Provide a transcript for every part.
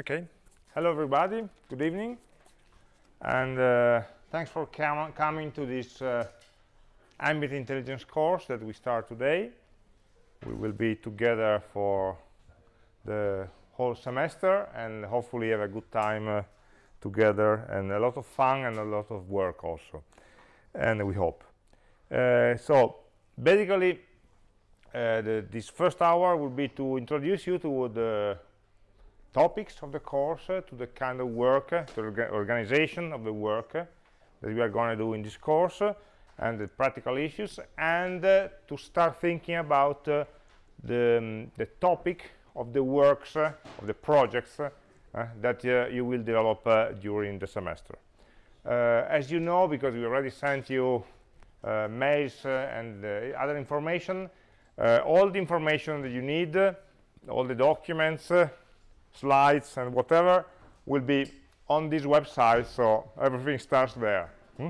Okay. Hello, everybody. Good evening. And uh, thanks for com coming to this uh, ambient intelligence course that we start today. We will be together for the whole semester and hopefully have a good time uh, together and a lot of fun and a lot of work also. And we hope. Uh, so basically, uh, the, this first hour will be to introduce you to the topics of the course, uh, to the kind of work, uh, the orga organization of the work uh, that we are going to do in this course, uh, and the practical issues, and uh, to start thinking about uh, the, um, the topic of the works, of the projects that you will develop during the semester. as you know, because we already sent you mails and other information, all the information that you need, all the documents, slides and whatever will be on this website so everything starts there hmm?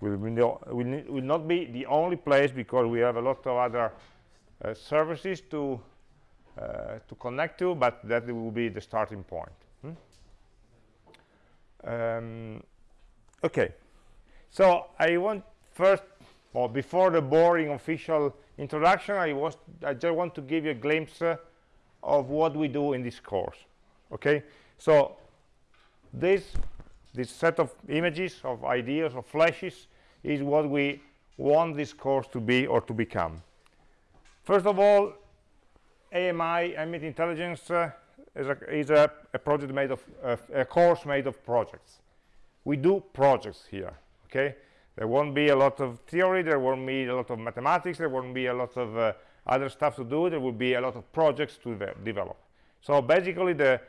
will, will, will, will, not be the only place because we have a lot of other uh, services to uh, to connect to but that will be the starting point hmm? um, okay so I want first or before the boring official introduction I was I just want to give you a glimpse uh, of what we do in this course okay? So this this set of images of ideas of flashes is what we want this course to be or to become. First of all AMI ambient intelligence uh, is, a, is a, a, project made of uh, a course made of projects. We do projects here okay? There won't be a lot of theory there won't be a lot of mathematics there won't be a lot of uh, other stuff to do there will be a lot of projects to develop. So basically the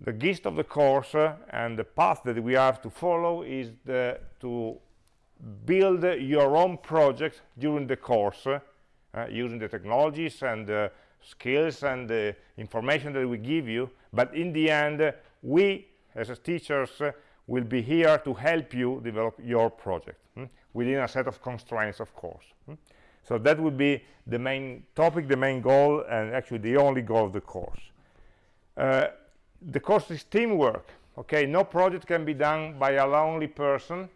the gist of the course uh, and the path that we have to follow is the, to build your own project during the course uh, using the technologies and uh, skills and the information that we give you but in the end we as teachers uh, will be here to help you develop your project hmm? within a set of constraints of course hmm? so that would be the main topic the main goal and actually the only goal of the course uh, the course is teamwork okay? No project can be done by a lonely person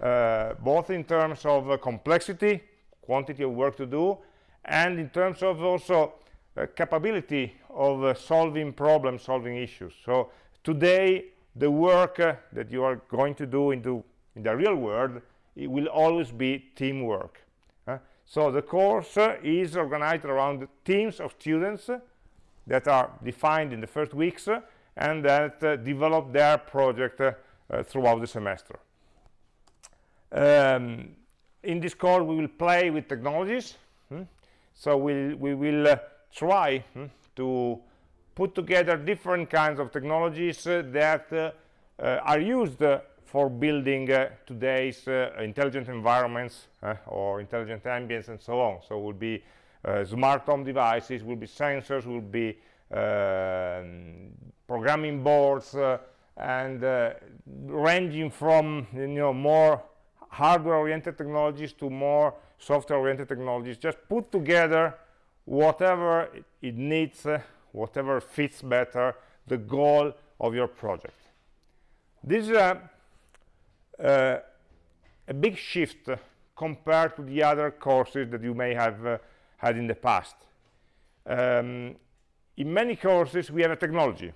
uh, both in terms of uh, complexity quantity of work to do and in terms of also uh, capability of uh, solving problems solving issues. So today the work uh, that you are going to do into in the real world it will always be teamwork so the course is organized around teams of students that are defined in the first weeks uh, and that uh, develop their project uh, throughout the semester. Um, in this course we will play with technologies hmm? so we'll, we will uh, try hmm, to put together different kinds of technologies uh, that uh, are used for building today's intelligent environments or intelligent ambience and so on so will be uh, smart home devices will be sensors will be uh, programming boards uh, and ranging from you know more hardware oriented technologies to more software oriented technologies. Just put together whatever it, needs uh, whatever fits better the goal of your project. This is a, uh, a big shift compared to the other courses that you may have uh, had in the past. Um, in many courses we have a technology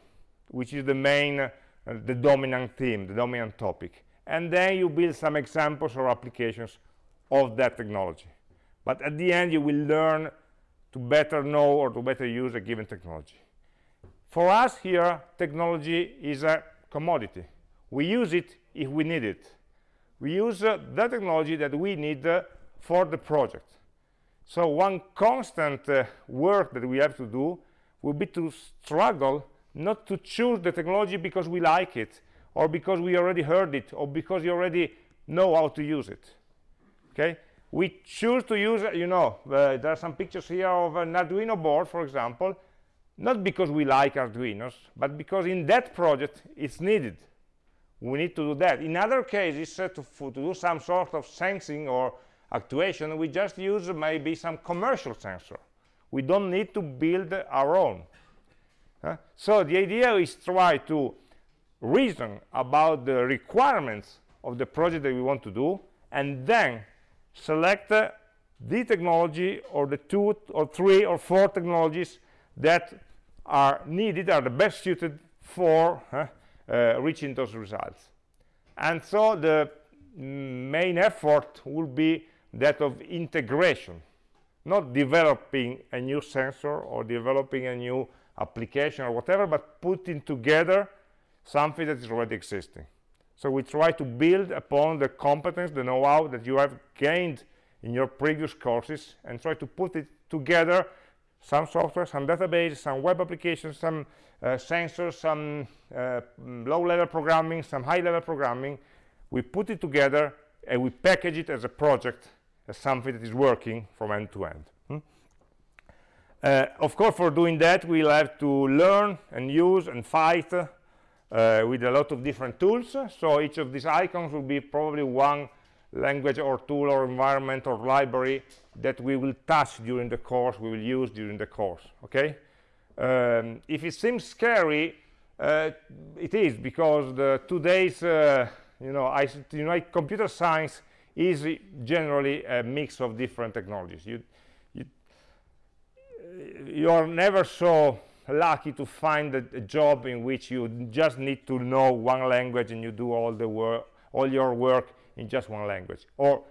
which is the main uh, the dominant theme the dominant topic. And then you build some examples or applications of that technology. But at the end you will learn to better know or to better use a given technology. For us here technology is a commodity. We use it if we need it. We use uh, the technology that we need uh, for the project so one constant uh, work that we have to do will be to struggle not to choose the technology because we like it or because we already heard it or because you already know how to use it. Okay? We choose to use you know uh, there are some pictures here of an arduino board for example not because we like arduinos but because in that project it's needed. We need to do that. In other cases uh, to, to do some sort of sensing or actuation we just use maybe some commercial sensor. We don't need to build our own. So the idea is try to reason about the requirements of the project that we want to do and then select uh, the technology or the two or three or four technologies that are needed, are the best suited for uh, uh, reaching those results. And so the main effort will be that of integration, not developing a new sensor or developing a new application or whatever, but putting together something that is already existing. So we try to build upon the competence, the know-how that you have gained in your previous courses and try to put it together some software, some database, some web applications, some uh, sensors, some uh, low-level programming, some high-level programming. We put it together and we package it as a project, as something that is working from end to end. Hmm? Uh, of course, for doing that, we'll have to learn and use and fight uh, with a lot of different tools. So each of these icons will be probably one language or tool or environment or library that we will touch during the course, we will use during the course, okay? Um, if it seems scary, uh, it is because the today's, uh, you know, I, you know, computer science is generally a mix of different technologies. You, you, you are never so lucky to find a, a, job in which you just need to know one language and you do all the work, all your work in just one language or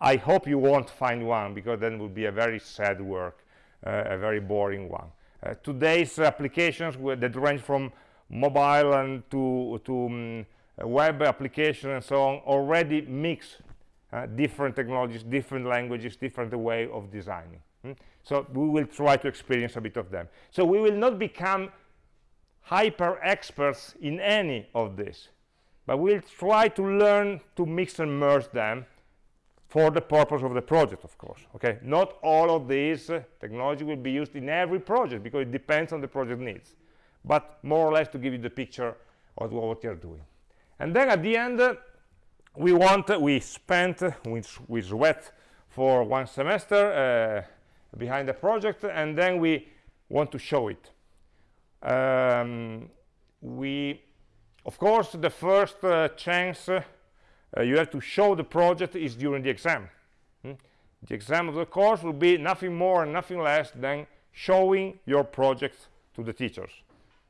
I hope you won't find one because then would be a very sad work uh, a very boring one uh, today's applications that range from mobile and to to um, web application and so on already mix uh, different technologies different languages different way of designing hmm? so we will try to experience a bit of them. So we will not become hyper experts in any of this but we'll try to learn to mix and merge them for the purpose of the project of course okay? Not all of these uh, technology will be used in every project because it depends on the project needs but more or less to give you the picture of what you're doing. And then at the end uh, we want we spent we, we sweat for one semester uh, behind the project and then we want to show it um, we of course, the first uh, chance uh, you have to show the project is during the exam. Hmm? The exam of the course will be nothing more and nothing less than showing your project to the teachers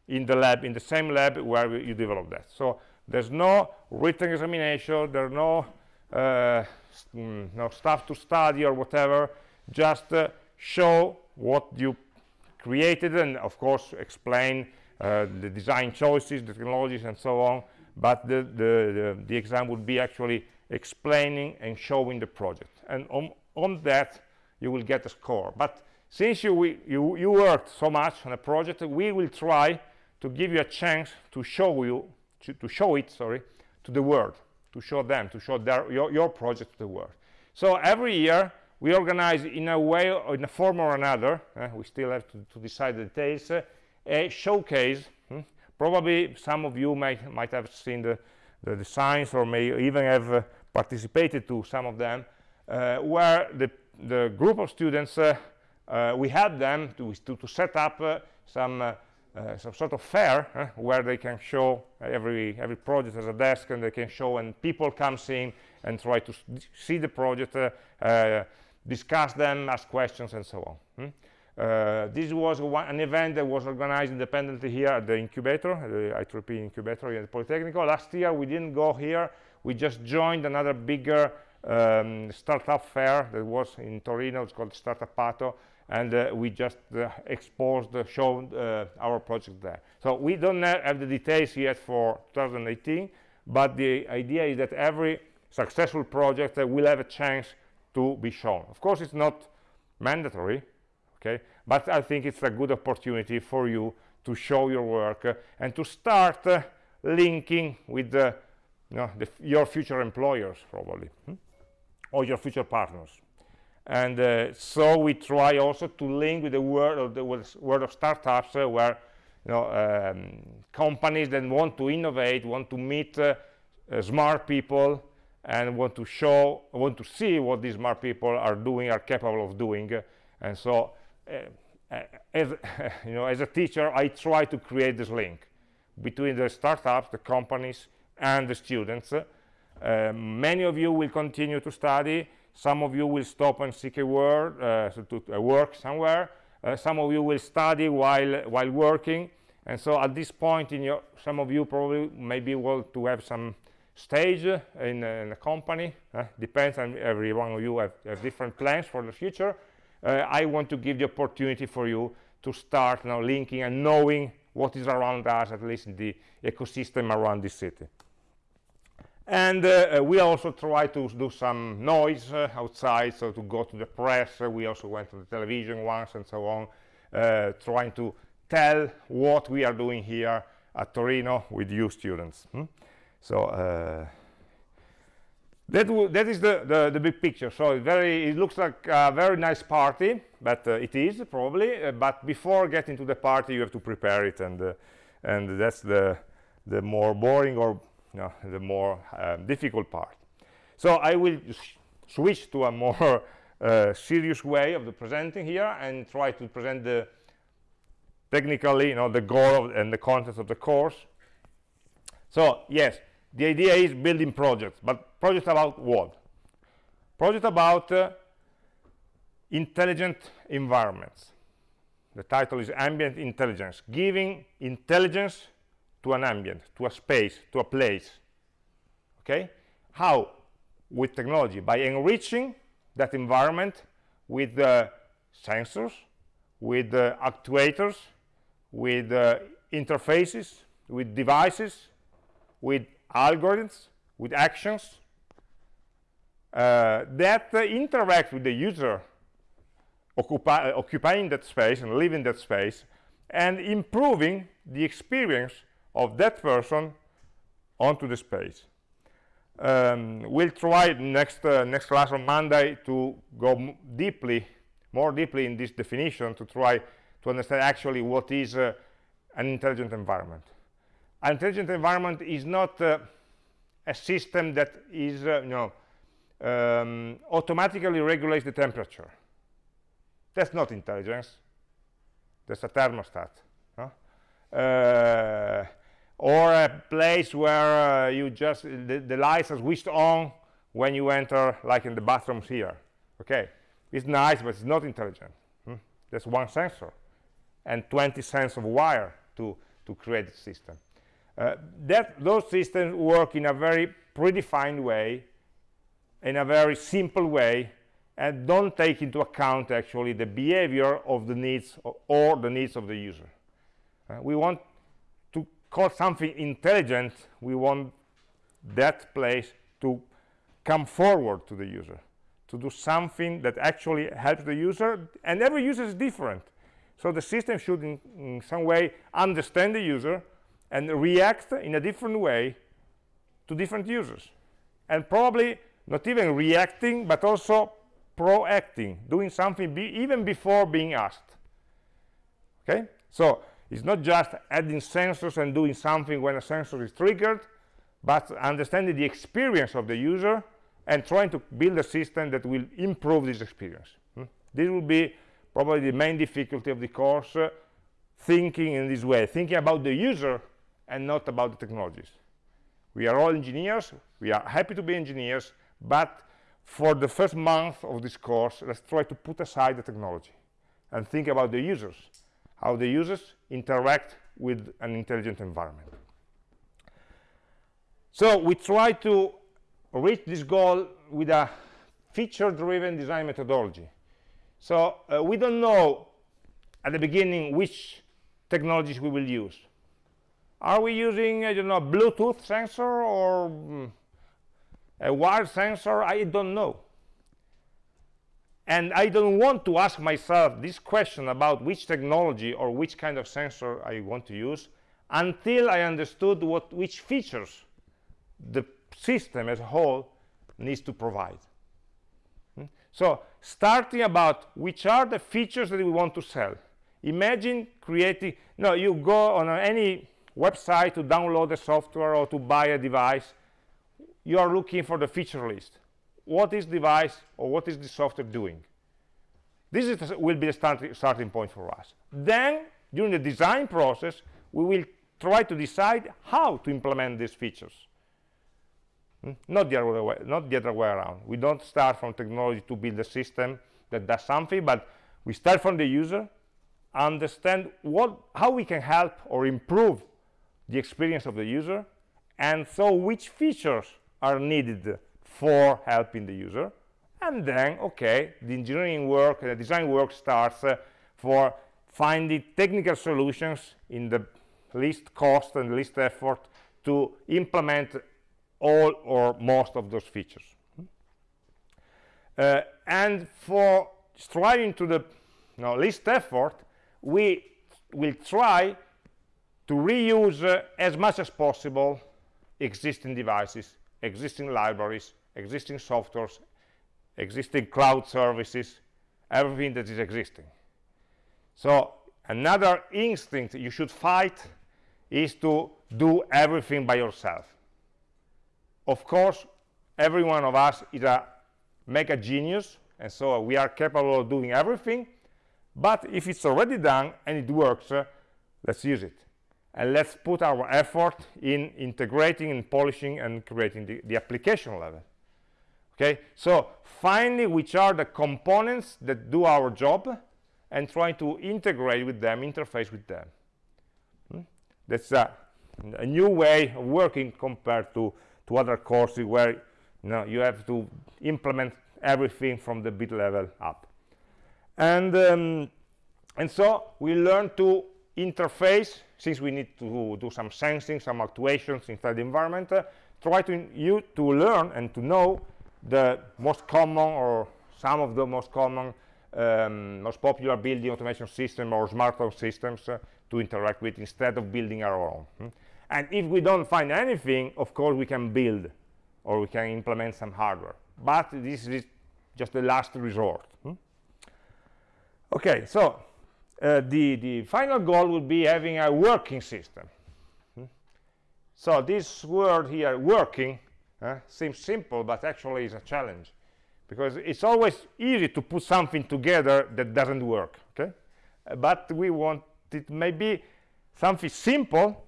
in the lab, in the same lab where you develop that. So there's no written examination, there's no, uh, mm, no stuff to study or whatever, just uh, show what you created and of course explain uh, the design choices, the technologies, and so on. But the, the, the, the, exam would be actually explaining and showing the project. And on, on that, you will get a score. But since you, you, you worked so much on a project, we will try to give you a chance to show you, to, to show it, sorry, to the world, to show them, to show their, your, your project to the world. So every year, we organize in a way or in a form or another, uh, we still have to, to decide the details, uh, a showcase hmm? probably some of you might might have seen the, the designs or may even have uh, participated to some of them uh, where the the group of students uh, uh we had them to, to, to set up uh, some some sort of fair where they can show every every project as a desk and they can show and people come in and try to see the project discuss them ask questions and so on hmm? Uh, this was one, an event that was organized independently here at the incubator, the I3P incubator here at Politecnico. Last year we didn't go here, we just joined another bigger um, startup fair that was in Torino, it's called Startup Pato, and uh, we just uh, exposed, uh, uh, our project there. So we don't have the details yet for 2018, but the idea is that every successful project uh, will have a chance to be shown. Of course, it's not mandatory, okay but i think it's a good opportunity for you to show your work uh, and to start linking with you know, the, your future employers probably hmm? or your future partners and uh, so we try also to link with the world of the world of startups uh, where you know um, companies that want to innovate want to meet uh, uh, smart people and want to show want to see what these smart people are doing are capable of doing. And so uh, as you know as a teacher i try to create this link between the startups the companies and the students. Uh, many of you will continue to study some of you will stop and seek a word uh, to uh, work somewhere. Uh, some of you will study while while working. And so at this point in your some of you probably may be able to have some stage in, in a company. Uh, depends on every one of you have, have different plans for the future. Uh, I want to give the opportunity for you to start now linking and knowing what is around us, at least in the ecosystem around this city. And uh, uh we also try to do some noise uh, outside, so to go to the press. Uh, we also went to the television once and so on, uh, trying to tell what we are doing here at Torino with you students. Hmm? So that, that is the, the, the, big picture. So very, it looks like a very nice party, but it is probably. But before getting to the party, you have to prepare it, and and that's the the more boring or know, the more um, difficult part. So I will switch to a more uh, serious way of the presenting here and try to present the technically, you know, the goal and the content of the course. So yes, the idea is building projects, but projects about what? Project about uh, intelligent environments. The title is Ambient Intelligence, giving intelligence to an ambient, to a space, to a place. Okay? How? With technology, by enriching that environment with uh, sensors, with uh, actuators, with uh, interfaces, with devices, with algorithms, with actions uh, that uh, interact with the user uh, occupying that space and living that space and improving the experience of that person onto the space. Um, we'll try next uh, next class on Monday to go deeply, more deeply in this definition to try to understand actually what is uh, an intelligent environment. An intelligent environment is not uh, a system that is, uh, you know, um, automatically regulates the temperature. That's not intelligence. That's a thermostat. Huh? Or a place where uh, you just the, the, lights are switched on when you enter, like in the bathrooms here. Okay, it's nice, but it's not intelligent. Hmm? That's one sensor and 20 cents of wire to to create the system. Uh, that those systems work in a very predefined way in a very simple way and don't take into account actually the behavior of the needs or, or the needs of the user uh, we want call something intelligent we want that place to come forward to the user to do something that actually helps the user and every user is different. So the system should in, in some way understand the user and react in a different way to different users. And probably not even reacting but also proacting doing something be even before being asked. Okay? So it's not just adding sensors and doing something when a sensor is triggered but understanding the experience of the user and trying to build a system that will improve this experience hmm? this will be probably the main difficulty of the course uh, thinking in this way thinking about the user and not about the technologies. We are all engineers. We are happy to be engineers. But for the first month of this course, let's try to put aside the technology and think about the users, how the users interact with an intelligent environment. So we try to reach this goal with a feature-driven design methodology. So uh, we don't know at the beginning which technologies we will use. Are we using, I don't know, Bluetooth sensor or mm, a wired sensor? I don't know. And I don't want to ask myself this question about which technology or which kind of sensor I want to use until I understood what which features the system as a whole needs to provide. Hmm? So starting about which are the features that we want to sell. Imagine creating, no, you go on any website to download the software or to buy a device you are looking for the feature list what is the device or what is the software doing? This is, will be the start, starting point for us. Then during the design process we will try to decide how to implement these features. Hmm? not the other way not the other way around. We don't start from technology to build a system that does something but we start from the user understand what how we can help or improve the experience of the user and so which features are needed for helping the user. And then okay the engineering work the design work starts uh, for finding technical solutions in the least cost and least effort to implement all or most of those features. Uh, and for striving to the you know, least effort we will try to reuse uh, as much as possible existing devices existing libraries existing softwares existing cloud services everything that is existing. So another instinct you should fight is to do everything by yourself. Of course every one of us is a mega genius and so we are capable of doing everything but if it's already done and it works uh, let's use it. And let's put our effort in integrating and polishing and creating the, the application level okay? So finally which are the components that do our job and trying to integrate with them interface with them. Hmm? that's a, a, new way of working compared to to other courses where you know you have to implement everything from the bit level up. And um, and so we learn to interface since we need to do some sensing some actuations inside the environment uh, try to you to learn and to know the most common or some of the most common um, most popular building automation system or smart home systems uh, to interact with instead of building our own hmm? and if we don't find anything of course we can build or we can implement some hardware but this is just the last resort hmm? okay so uh, the the final goal would be having a working system hmm? so this word here working uh, seems simple but actually is a challenge. Because it's always easy to put something together that doesn't work okay? Uh, but we want it maybe something simple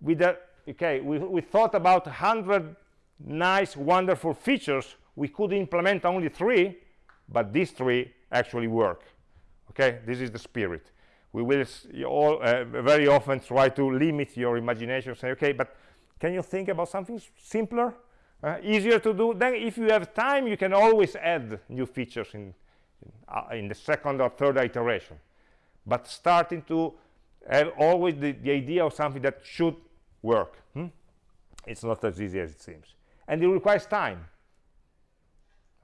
with that okay we, we thought about 100 nice wonderful features. We could implement only three but these three actually work okay? This is the spirit. We will all uh, very often try to limit your imagination say okay but can you think about something simpler uh, easier to do? Then if you have time you can always add new features in in, uh, in the second or third iteration. But starting to have always the, the idea of something that should work hmm? it's not as easy as it seems. And it requires time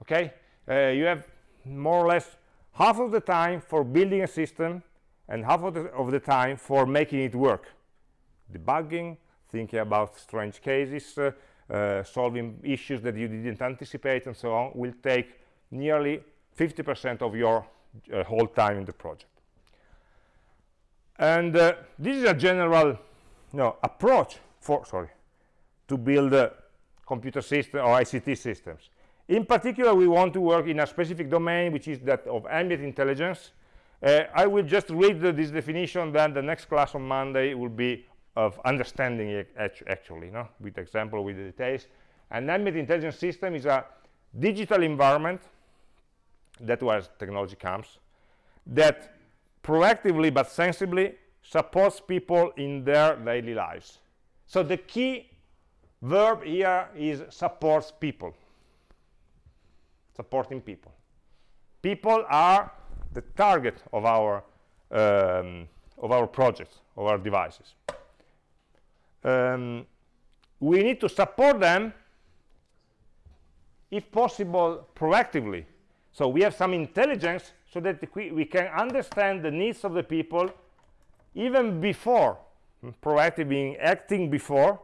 okay? Uh, you have more or less half of the time for building a system and half of the, of the time for making it work. Debugging thinking about strange cases uh, uh, solving issues that you didn't anticipate and so on will take nearly 50% of your uh, whole time in the project. And this is a general no, approach for sorry to build computer system or ICT systems. In particular we want to work in a specific domain which is that of ambient intelligence. Uh, I will just read the, this definition then the next class on Monday will be of understanding it actually no? with example with the details an ambient intelligence system is a digital environment that where technology comes that proactively but sensibly supports people in their daily lives. So the key verb here is supports people. Supporting people. People are the target of our um, of our projects of our devices um, we need to support them if possible proactively. So we have some intelligence so that we, we can understand the needs of the people even before proactive being acting before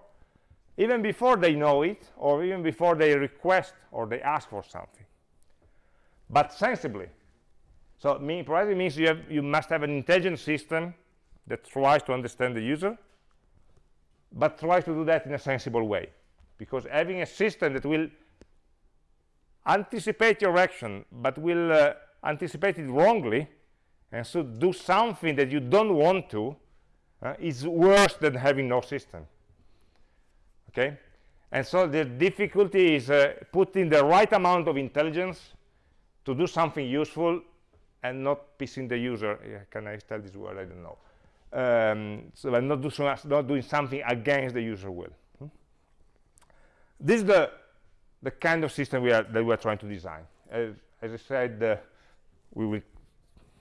even before they know it or even before they request or they ask for something. But sensibly. So mean proactive means you have you must have an intelligent system that tries to understand the user but tries to do that in a sensible way. Because having a system that will anticipate your action but will uh, anticipate it wrongly and so do something that you don't want to uh, is worse than having no system. Okay? And so the difficulty is uh, putting the right amount of intelligence to do something useful and not pissing the user. Yeah, can i tell this word? I don't know um, so not, do so not doing something against the user will. Hmm? this is the the kind of system we are that we are trying to design. As, as i said uh, we will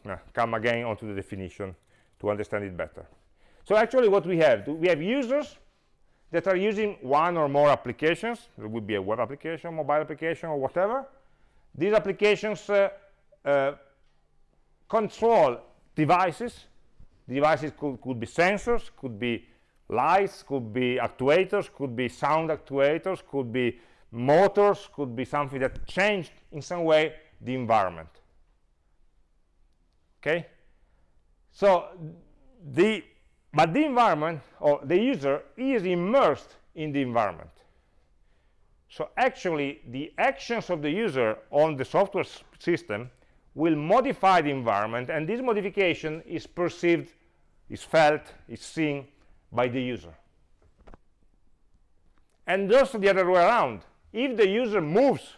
uh, come again onto the definition to understand it better. So actually what we have we have users that are using one or more applications. It would be a web application mobile application or whatever. These applications uh, uh, control devices devices could, could be sensors could be lights could be actuators could be sound actuators could be motors could be something that changed in some way the environment. Okay? So the but the environment or the user is immersed in the environment. So actually the actions of the user on the software system will modify the environment and this modification is perceived is felt is seen by the user. And also the other way around if the user moves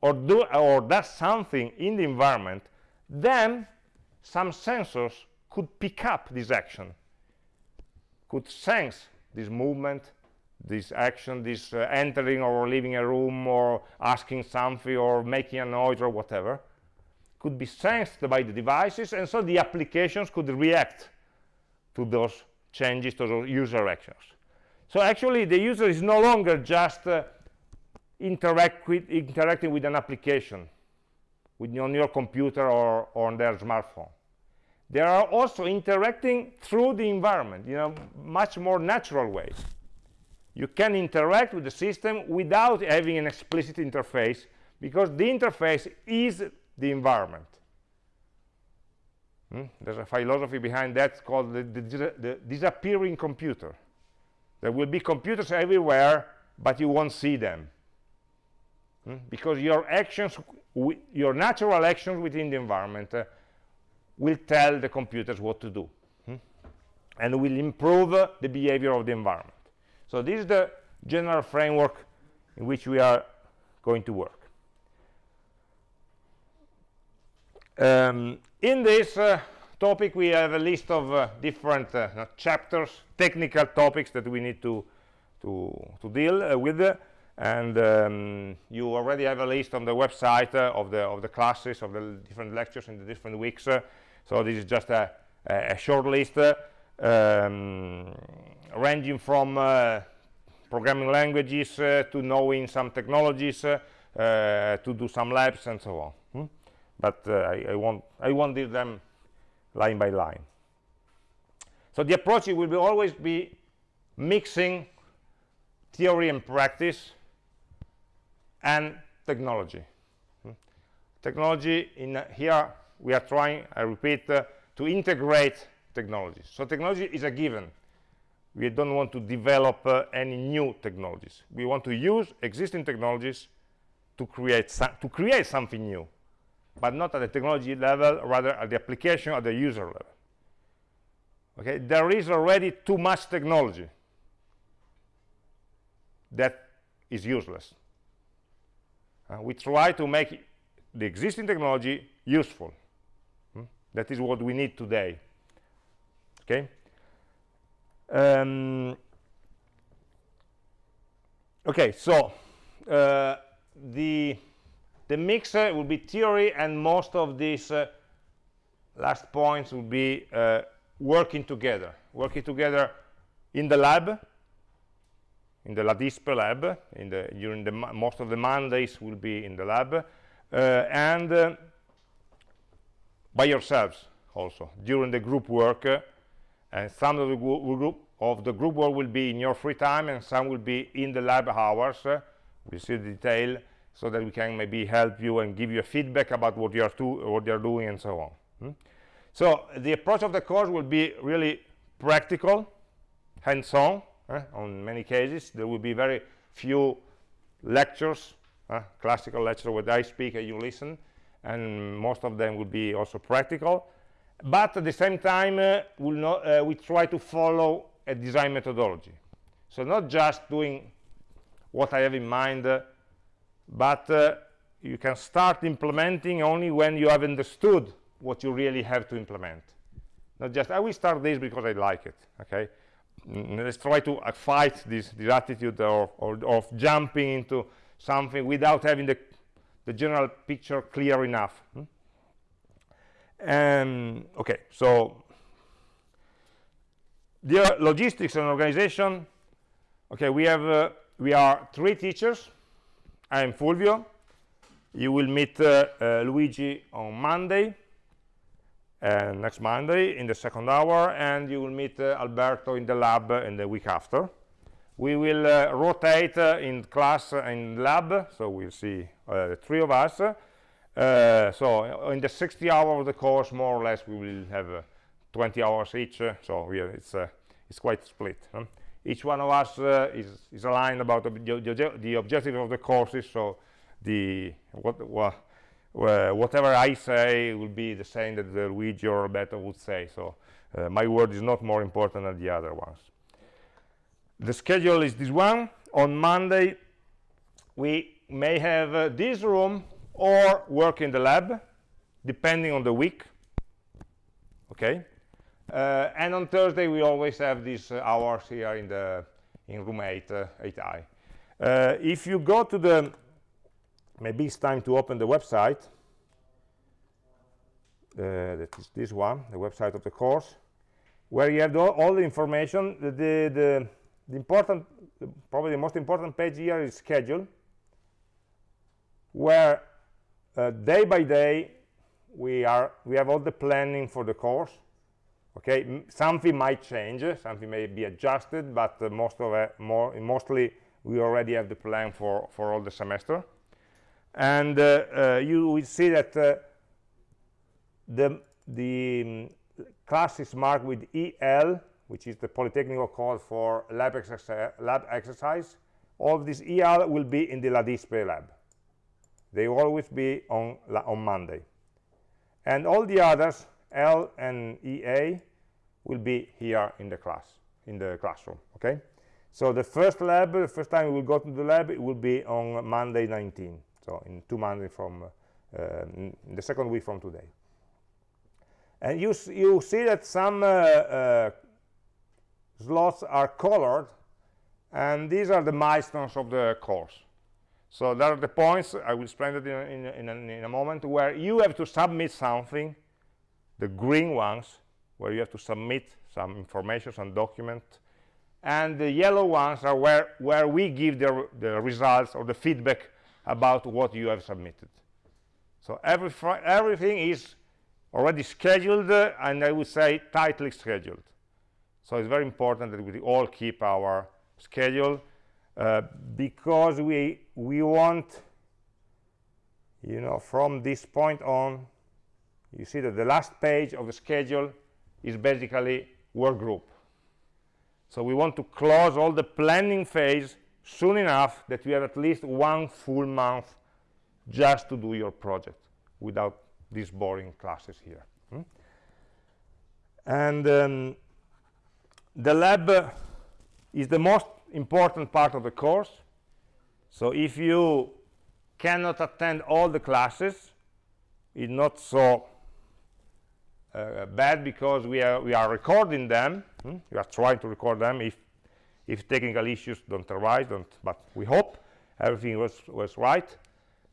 or do or does something in the environment then some sensors could pick up this action could sense this movement this action this uh, entering or leaving a room or asking something or making a noise or whatever could be sensed by the devices and so the applications could react to those changes to those user actions. So actually the user is no longer just uh, interact with, interacting with an application with, on your computer or, or on their smartphone. They are also interacting through the environment in a much more natural way you can interact with the system without having an explicit interface because the interface is the environment hmm? there's a philosophy behind that called the, the, the disappearing computer there will be computers everywhere but you won't see them hmm? because your actions your natural actions within the environment uh, will tell the computers what to do hmm? and will improve uh, the behavior of the environment so this is the general framework in which we are going to work um, in this uh, topic we have a list of uh, different uh, chapters technical topics that we need to to, to deal uh, with and um, you already have a list on the website uh, of the of the classes of the different lectures in the different weeks uh, so this is just a, a short list um, ranging from uh, programming languages uh, to knowing some technologies uh, to do some labs and so on but I, I, won't I won't do them line by line. So the approach will be always be mixing theory and practice and technology. Technology in uh, here we are trying i repeat uh, to integrate technologies so technology is a given. We don't want to develop uh, any new technologies. We want to use existing technologies to create to create something new but not at the technology level rather at the application at the user level. Okay? There is already too much technology that is useless. Uh, we try to make the existing technology useful. Hmm? that is what we need today. Okay? Um, okay so uh, the the mixer will be theory and most of these uh, last points will be uh, working together. Working together in the lab in the LADISPE lab in the during the most of the mondays will be in the lab uh, and uh, by yourselves also during the group work uh, and some of the group of the group work will be in your free time and some will be in the lab hours. Uh, we see the detail so that we can maybe help you and give you a feedback about what you are to what you're doing and so on. Hmm? so the approach of the course will be really practical hands-on uh, on many cases. There will be very few lectures uh, classical lecture where I speak and you listen and most of them will be also practical. But at the same time uh, we'll not, uh, we try to follow a design methodology. So not just doing what I have in mind uh, but uh, you can start implementing only when you have understood what you really have to implement. Not just I will start this because I like it okay? Let's try to uh, fight this, this attitude of, of, of, jumping into something without having the, the general picture clear enough hmm? and okay so the logistics and organization okay we have uh, we are three teachers i am fulvio you will meet uh, uh, luigi on monday uh, next monday in the second hour and you will meet uh, alberto in the lab in the week after we will uh, rotate in class and lab so we'll see three of us uh, so in the 60 hours of the course, more or less, we will have uh, 20 hours each. Uh, so it's uh, it's quite split. Huh? Each one of us uh, is is aligned about the, the, objective of the courses. So the what, what whatever I say will be the same that Luigi or Roberto would say. So my word is not more important than the other ones. The schedule is this one. On Monday, we may have this room or work in the lab depending on the week okay uh, and on Thursday we always have these uh, hours here in the in room 8 uh, 8i uh, if you go to the maybe it's time to open the website. Uh, that is this one the website of the course where you have all the information. The, the, the, the important probably the most important page here is schedule where uh, day by day we are we have all the planning for the course okay something might change something may be adjusted but uh, most of it more mostly we already have the plan for for all the semester. And uh, uh you will see that uh, the the um, class is marked with el which is the polytechnical code for lab, exercise lab exercise. All this el will be in the LADISPE lab. They will always be on on monday. And all the others l and ea will be here in the class in the classroom okay? So the first lab the first time we will go to the lab it will be on monday 19 so in two months from uh, the second week from today. And you you see that some uh, uh, slots are colored and these are the milestones of the course. So there are the points, I will explain that in, in, in, in, a moment, where you have to submit something, the green ones, where you have to submit some information, some document, and the yellow ones are where, where we give the, the results or the feedback about what you have submitted. So every everything is already scheduled, uh, and I would say tightly scheduled. So it's very important that we all keep our schedule uh, because we we want you know from this point on you see that the last page of the schedule is basically work group. So we want to close all the planning phase soon enough that we have at least one full month just to do your project without these boring classes here. Hmm? and um, the lab is the most important part of the course. So if you cannot attend all the classes it's not so uh, bad because we are we are recording them. Hmm? we are trying to record them. If if technical issues don't arise don't but we hope everything was was right.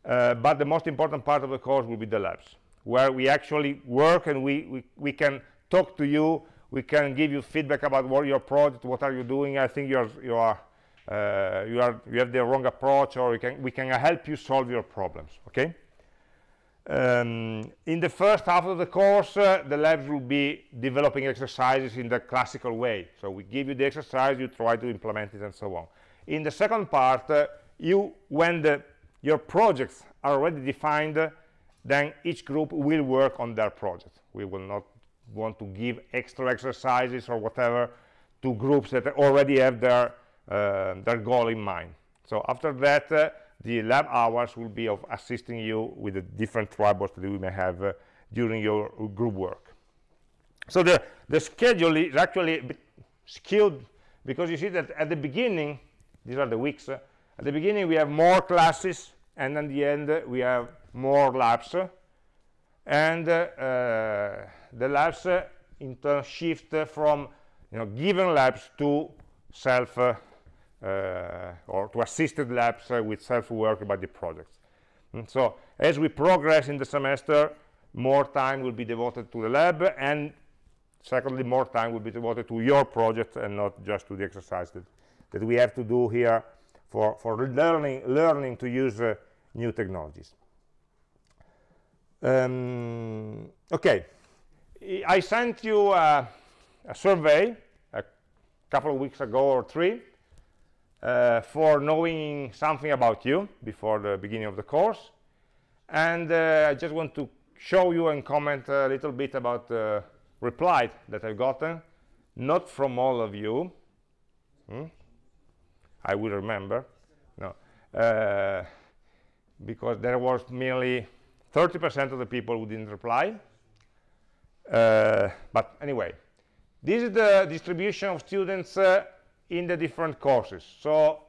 Uh, but the most important part of the course will be the labs where we actually work and we we, we can talk to you. We can give you feedback about what your project what are you doing. I think you're you are uh, you are you have the wrong approach or we can we can help you solve your problems okay um, in the first half of the course uh, the labs will be developing exercises in the classical way. So we give you the exercise you try to implement it and so on. In the second part uh, you when the your projects are already defined then each group will work on their project. We will not want to give extra exercises or whatever to groups that already have their uh, their goal in mind. So after that uh, the lab hours will be of assisting you with the different troubles that you may have uh, during your group work. So the, the schedule is actually skewed because you see that at the beginning, these are the weeks, uh, at the beginning we have more classes and at the end uh, we have more labs and uh, uh, the labs uh, in turn shift from you know given labs to self or to assisted labs uh, with self-work about the projects. And so as we progress in the semester, more time will be devoted to the lab, and secondly, more time will be devoted to your project and not just to the exercise that, that we have to do here for, for learning, learning to use uh, new technologies. Um, okay, I sent you a survey a couple of weeks ago or three uh, for knowing something about you before the beginning of the course. And uh, I just want to show you and comment a little bit about the reply that I've gotten, not from all of you. Hmm? I will remember. No. Uh, because there was merely 30% of the people who didn't reply. Uh, but anyway, this is the distribution of students uh, in the different courses. So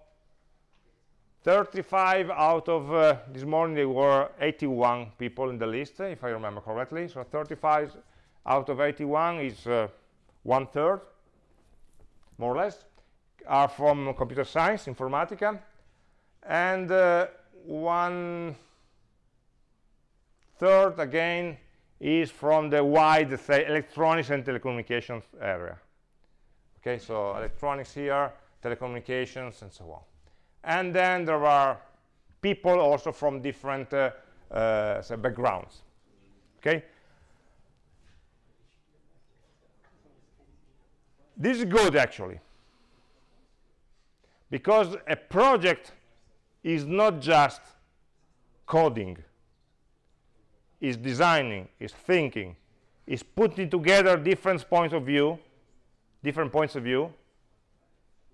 35 out of uh, this morning there were 81 people in the list, if I remember correctly. So 35 out of 81 is uh, one third, more or less, are from computer science, informatica, and uh, one third again is from the wide say electronics and telecommunications area okay so electronics here telecommunications and so on. And then there are people also from different uh, uh, backgrounds. Okay? This is good actually. Because a project is not just coding is designing is thinking is putting together different points of view different points of view.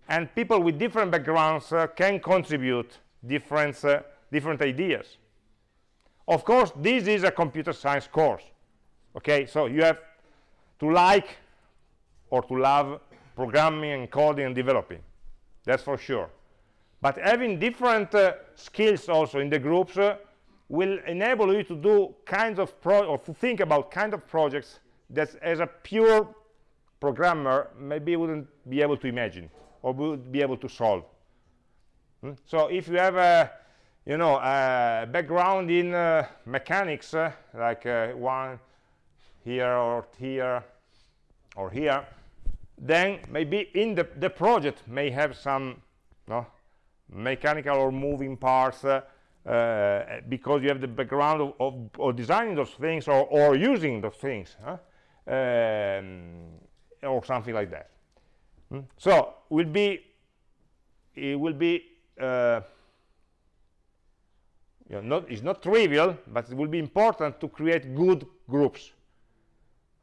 And people with different backgrounds uh, can contribute different uh, different ideas. Of course this is a computer science course okay? So you have to like or to love programming and coding and developing. That's for sure. But having different uh, skills also in the groups uh, will enable you to do kinds of pro or to think about kind of projects that as a pure programmer maybe wouldn't be able to imagine or would be able to solve. Hmm? So if you have a you know a background in uh, mechanics uh, like uh, one here or here or here then maybe in the, the project may have some no, mechanical or moving parts uh, uh, because you have the background of, of, of, designing those things or, or using those things huh? um, or something like that hmm? so will be it will be uh, you know, not, it's not trivial but it will be important to create good groups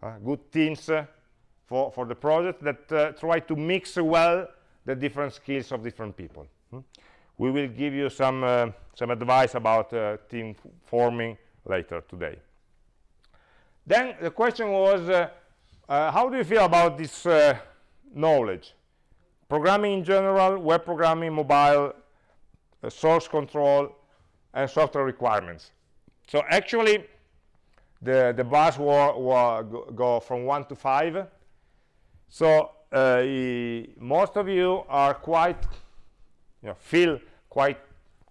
uh, good teams uh, for for the project that uh, try to mix well the different skills of different people hmm? we will give you some uh, some advice about uh, team forming later today then the question was uh, how do you feel about this uh, knowledge? Programming in general, web programming, mobile, uh, source control, and software requirements. So actually, the, the bars will, go from 1 to 5. So uh, most of you are quite, you know, feel quite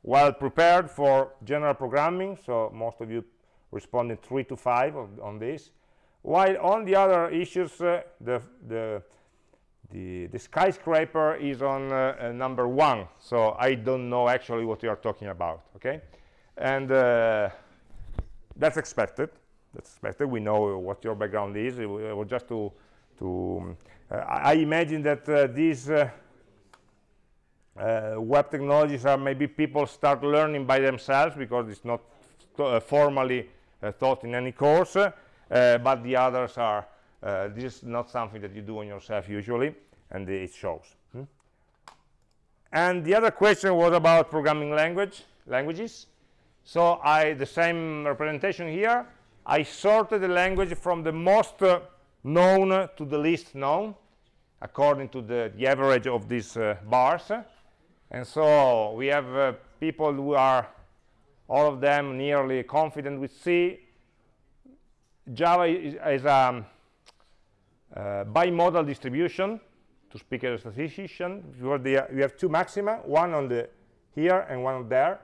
well prepared for general programming. So most of you responded 3 to 5 on this while on the other issues uh, the, the, the, the, skyscraper is on uh, uh, number one. So I don't know actually what you are talking about okay? And uh, that's expected. That's expected. We know what your background is. It was just to to uh, I imagine that uh, these web technologies are maybe people start learning by themselves because it's not formally taught in any course but the others are uh, this is not something that you do on yourself usually and it shows hmm? and the other question was about programming language languages. So I, the same representation here, I sorted the language from the most uh, known to the least known, according to the, the average of these uh, bars. And so we have uh, people who are, all of them, nearly confident with C. Java is, is a um, uh, bimodal distribution, to speak as a statistician. You have two maxima, one on the here and one on there.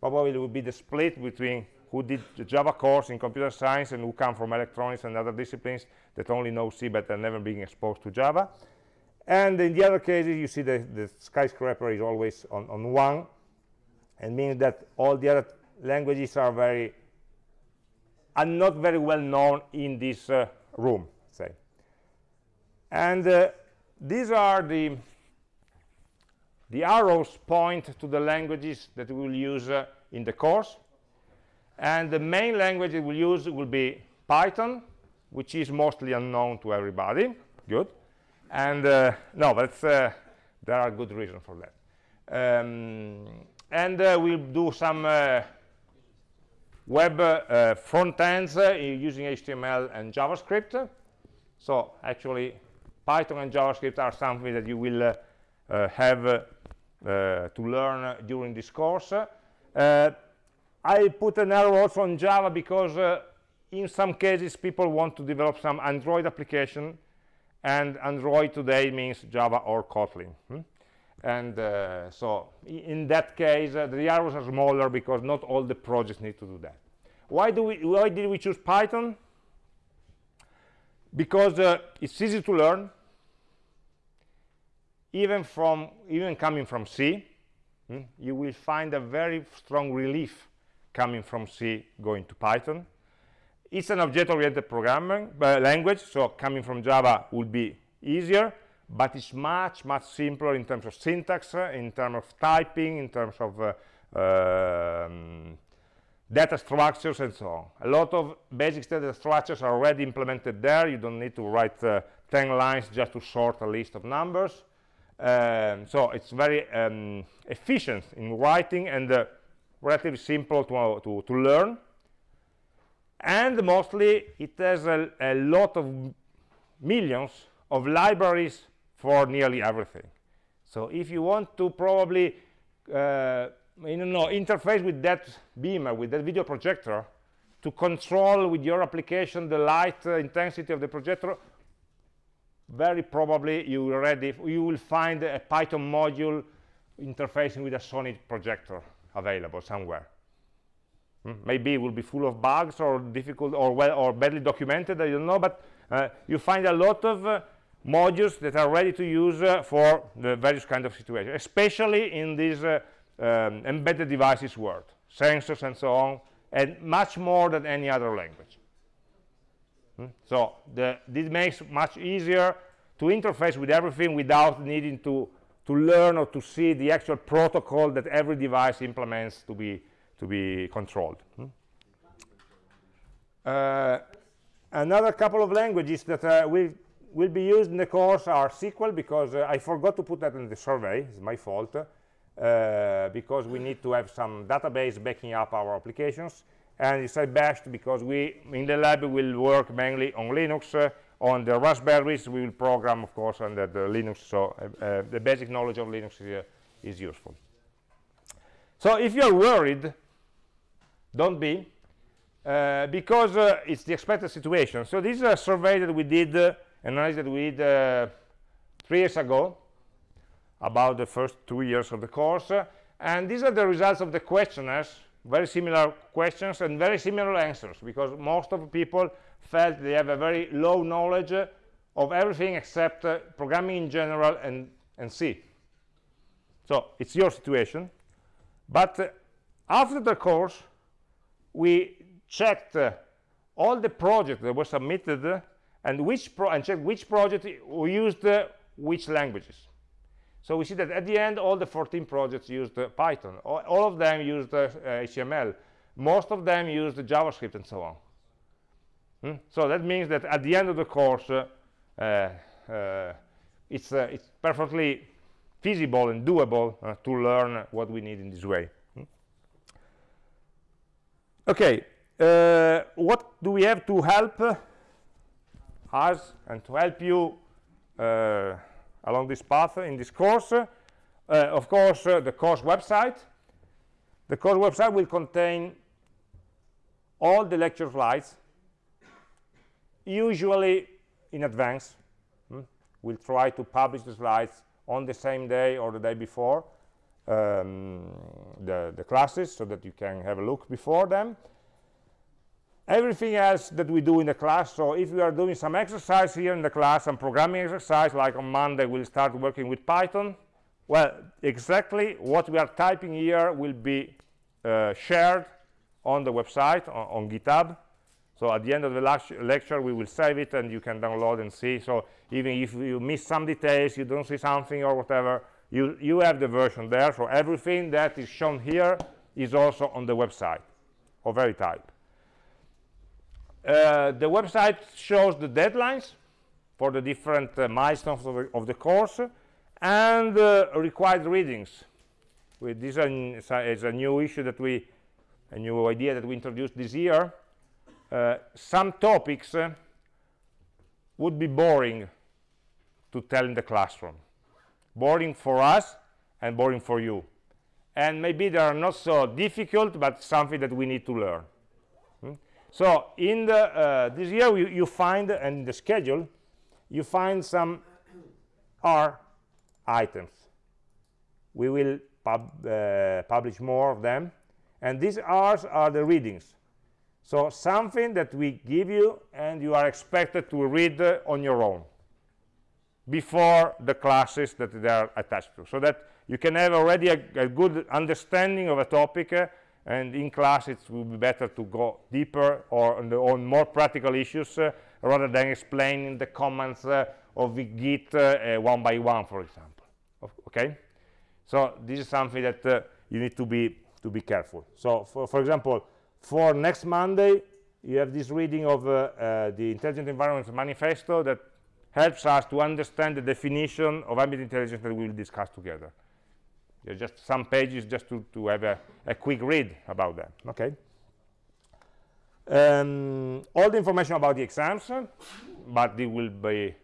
Probably it will be the split between who did the Java course in computer science and who come from electronics and other disciplines that only know C but are never being exposed to Java. And in the other cases, you see the, the skyscraper is always on, on one, and meaning that all the other languages are very are not very well known in this uh, room, say. And uh, these are the the arrows point to the languages that we will use uh, in the course. And the main language we will use will be Python which is mostly unknown to everybody. Good. And uh, no but uh, there are good reasons for that. Um, and uh, we'll do some web uh, front ends using HTML and JavaScript so actually Python and JavaScript are something that you will uh, uh, have uh, to learn during this course. I put an arrow also on Java because in some cases people want to develop some Android application and Android today means Java or Kotlin. Hmm? And uh, so in that case, uh, the arrows are smaller because not all the projects need to do that. Why, do we, why did we choose Python? Because uh, it's easy to learn, even from even coming from C, hmm, you will find a very strong relief coming from C going to Python. It's an object-oriented programming uh, language, so coming from Java would be easier, but it's much, much simpler in terms of syntax, in terms of typing, in terms of uh, um, data structures and so on. A lot of basic data structures are already implemented there. You don't need to write uh, 10 lines just to sort a list of numbers. Um, so it's very um, efficient in writing and uh, relatively simple to, uh, to, to, learn. And mostly it has a, a, lot of millions of libraries for nearly everything. So if you want to probably uh, you know, interface with that beamer, with that video projector, to control with your application the light uh, intensity of the projector, very probably you already you will find a Python module interfacing with a Sony projector available somewhere. Hmm? Maybe it will be full of bugs or difficult or well or badly documented. I don't know, but uh, you find a lot of uh, modules that are ready to use uh, for the various kind of situations, especially in this uh, um, embedded devices world, sensors and so on, and much more than any other language. Hmm? So the, this makes much easier to interface with everything without needing to, to learn or to see the actual protocol that every device implements to be, to be controlled. Hmm? Uh, another couple of languages that uh, will, will be used in the course are SQL because uh, I forgot to put that in the survey, it's my fault, uh, because we need to have some database backing up our applications. And it's a bash because we in the lab will work mainly on linux uh, on the raspberries. We will program of course under the linux so uh, uh, the basic knowledge of linux is, is useful. So if you're worried don't be uh, because uh, it's the expected situation. So this is a survey that we did uh, analysis that we did uh, three years ago about the first two years of the course and these are the results of the questionnaires very similar questions and very similar answers because most of people felt they have a very low knowledge of everything except uh, programming in general and, and C. So it's your situation. But uh, after the course, we checked uh, all the projects that were submitted and which pro and checked which project we used uh, which languages. So we see that at the end, all the 14 projects used uh, Python. All, all, of them used uh, HTML. Most of them used JavaScript and so on. Hmm? So that means that at the end of the course, uh, uh, it's, uh, it's perfectly feasible and doable uh, to learn what we need in this way. Hmm? okay uh, what do we have to help us and to help you uh, along this path in this course. Uh, of course uh, the course website. The course website will contain all the lecture slides usually in advance. Hmm? we'll try to publish the slides on the same day or the day before um, the, the classes so that you can have a look before them everything else that we do in the class. So if we are doing some exercise here in the class some programming exercise like on monday we'll start working with python. Well exactly what we are typing here will be uh, shared on the website on, on, github. So at the end of the last lecture we will save it and you can download and see. So even if you miss some details you don't see something or whatever you you have the version there. So everything that is shown here is also on the website of Verytype uh, the website shows the deadlines for the different uh, milestones of the, of the, course and uh, required readings. This is a new issue that we a new idea that we introduced this year. Uh, some topics uh, would be boring to tell in the classroom. Boring for us and boring for you. And maybe they are not so difficult but something that we need to learn so in the uh, this year you, you find and in the schedule you find some r items. We will pub, uh, publish more of them. And these r's are the readings. So something that we give you and you are expected to read uh, on your own before the classes that they are attached to. So that you can have already a, a good understanding of a topic uh, and in class it will be better to go deeper or on, the, on more practical issues uh, rather than explaining the commands uh, of the git uh, uh, one by one for example. Okay? So this is something that uh, you need to be to be careful. So for, for example for next monday you have this reading of the intelligent environments manifesto that helps us to understand the definition of ambient intelligence that we will discuss together just some pages just to, to have a, a quick read about them okay? Um, all the information about the exams but it will be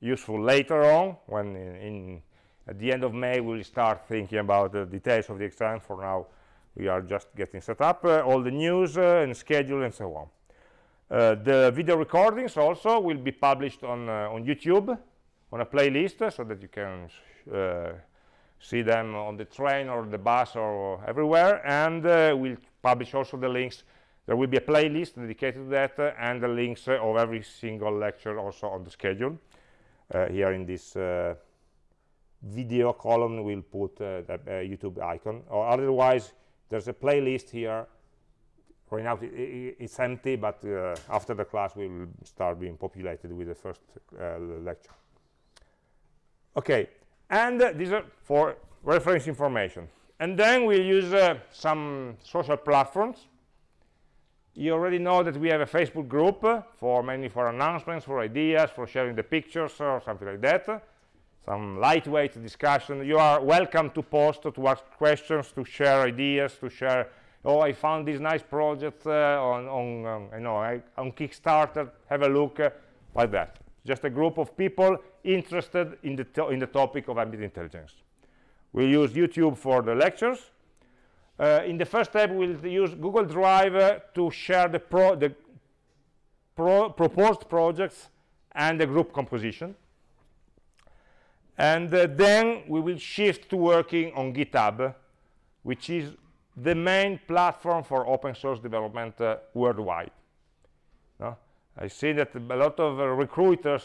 useful later on when in, in, at the end of May we'll start thinking about the details of the exam. For now we are just getting set up uh, all the news uh, and schedule and so on. Uh, the video recordings also will be published on uh, on YouTube on a playlist so that you can uh, see them on the train or the bus or everywhere and uh, we'll publish also the links. There will be a playlist dedicated to that uh, and the links uh, of every single lecture also on the schedule. Uh, here in this uh, video column we'll put uh, the YouTube icon. Or otherwise there's a playlist here. Right now it's empty but after the class we will start being populated with the first lecture. Okay and uh, these are for reference information. And then we use uh, some social platforms. You already know that we have a facebook group uh, for mainly for announcements for ideas for sharing the pictures or something like that. Some lightweight discussion. You are welcome to post to ask questions to share ideas to share oh i found this nice project uh, on on um, you know I, on kickstarter. Have a look uh, like that. Just a group of people interested in the, in the topic of ambient intelligence. We use YouTube for the lectures. Uh, in the first step, we'll use Google Drive uh, to share the, pro the pro proposed projects and the group composition. And uh, then we will shift to working on GitHub, which is the main platform for open source development uh, worldwide. I see that a lot of uh, recruiters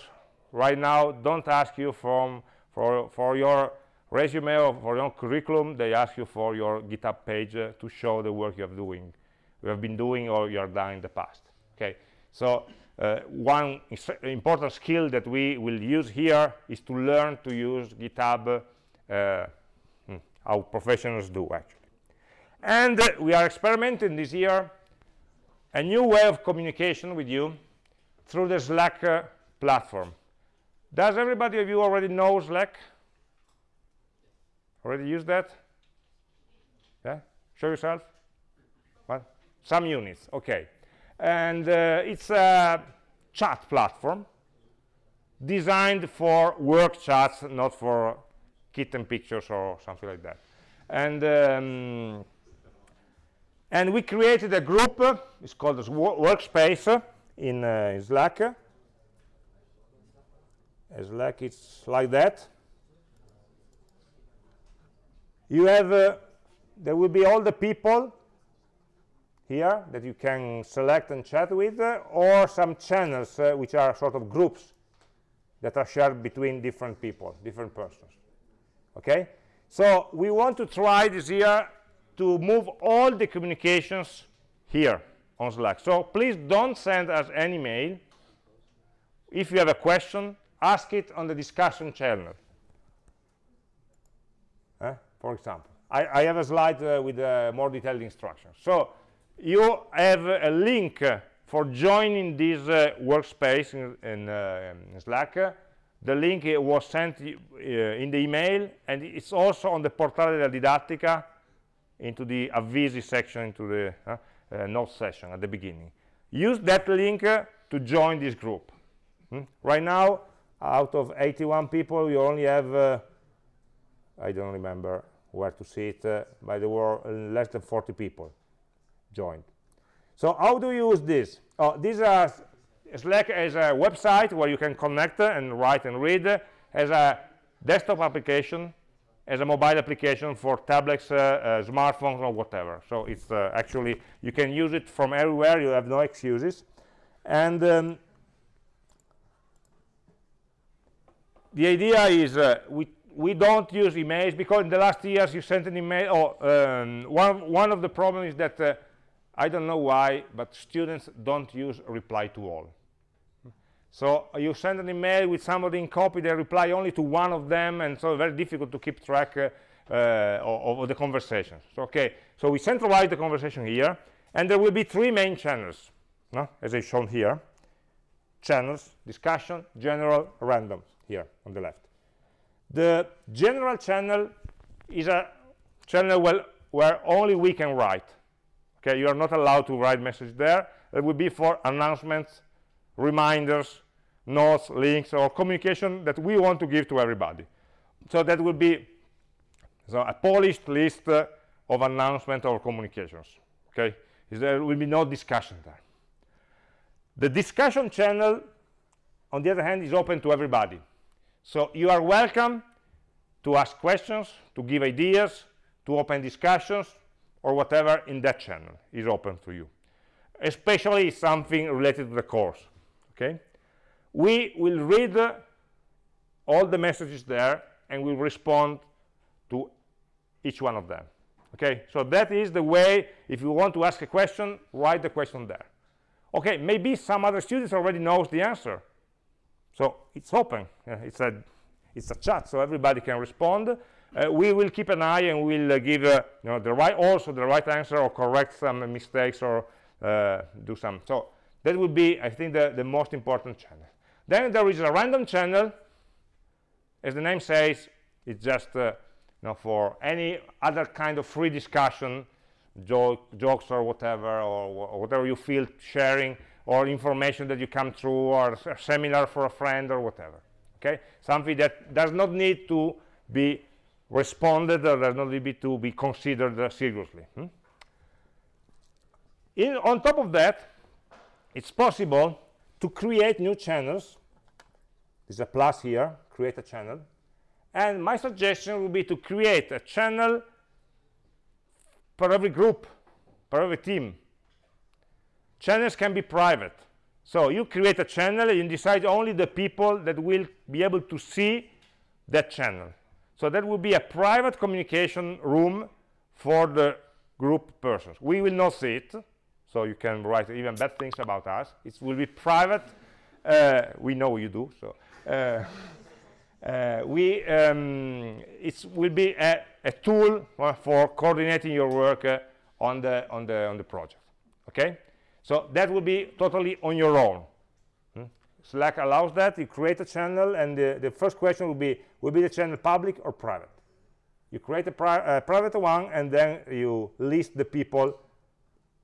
right now don't ask you from, for, for your resume or for your curriculum, they ask you for your GitHub page uh, to show the work you are doing, you have been doing or you are done in the past. Okay, so uh, one important skill that we will use here is to learn to use GitHub uh, hmm, how professionals do actually. And uh, we are experimenting this year a new way of communication with you through the Slack uh, platform. Does everybody of you already know Slack? Already use that? Yeah? Show yourself. What? some units okay and uh, it's a chat platform designed for work chats not for kitten pictures or something like that and um, and we created a group it's called workspace in, uh, in slack slack it's like that. You have uh, there will be all the people here that you can select and chat with uh, or some channels uh, which are sort of groups that are shared between different people different persons. Okay? So we want to try this year to move all the communications here on slack. So please don't send us any mail. If you have a question ask it on the discussion channel. Eh, for example. I, I, have a slide uh, with uh, more detailed instructions. So you have a link for joining this uh, workspace in, in, uh, in slack. The link was sent uh, in the email and it's also on the portale della didattica into the avvisi section into the uh, uh, note session at the beginning. Use that link to join this group. Hmm? right now out of 81 people you only have uh, I don't remember where to see it uh, but there less than 40 people joined. So how do you use this? Oh these are slack as a website where you can connect and write and read as a desktop application as a mobile application for tablets uh, uh, smartphones or whatever. So it's uh, actually you can use it from everywhere you have no excuses. And um, the idea is uh, we we don't use emails because in the last years you sent an email or um, one one of the problems is that uh, I don't know why but students don't use reply to all. So you send an email with somebody in copy they reply only to one of them and so very difficult to keep track uh, uh, of, of, the conversations so, okay so we centralize the conversation here and there will be three main channels no? as i shown here. Channels discussion general random here on the left. The general channel is a channel where, where only we can write. Okay you are not allowed to write message there. It will be for announcements reminders notes links or communication that we want to give to everybody. So that will be so a polished list uh, of announcement or communications. Okay there will be no discussion there. The discussion channel on the other hand is open to everybody so you are welcome to ask questions to give ideas to open discussions or whatever in that channel is open to you. Especially something related to the course okay? We will read uh, all the messages there and we'll respond to each one of them okay? So that is the way if you want to ask a question write the question there. Okay maybe some other students already knows the answer so it's open. Uh, it's a it's a chat so everybody can respond. Uh, we will keep an eye and we'll uh, give uh, you know the right also the right answer or correct some mistakes or uh, do some. So that would be i think the, the most important channel. Then there is a random channel. As the name says it's just you know for any other kind of free discussion joke, jokes or whatever or, or whatever you feel sharing or information that you come through or a seminar for a friend or whatever okay? Something that does not need to be responded or does not need to be considered uh, seriously hmm? In, on top of that it's possible to create new channels. There's a plus here create a channel. And my suggestion would be to create a channel for every group for every team channels can be private. So you create a channel and decide only the people that will be able to see that channel. So that will be a private communication room for the group persons. We will not see it so you can write even bad things about us. It will be private. Uh, we know you do so uh, uh, we um, it will be a, a tool for coordinating your work uh, on the on the on the project. Okay so that will be totally on your own. Hmm? slack allows that. You create a channel and the, the first question will be will be the channel public or private? You create a pri private one and then you list the people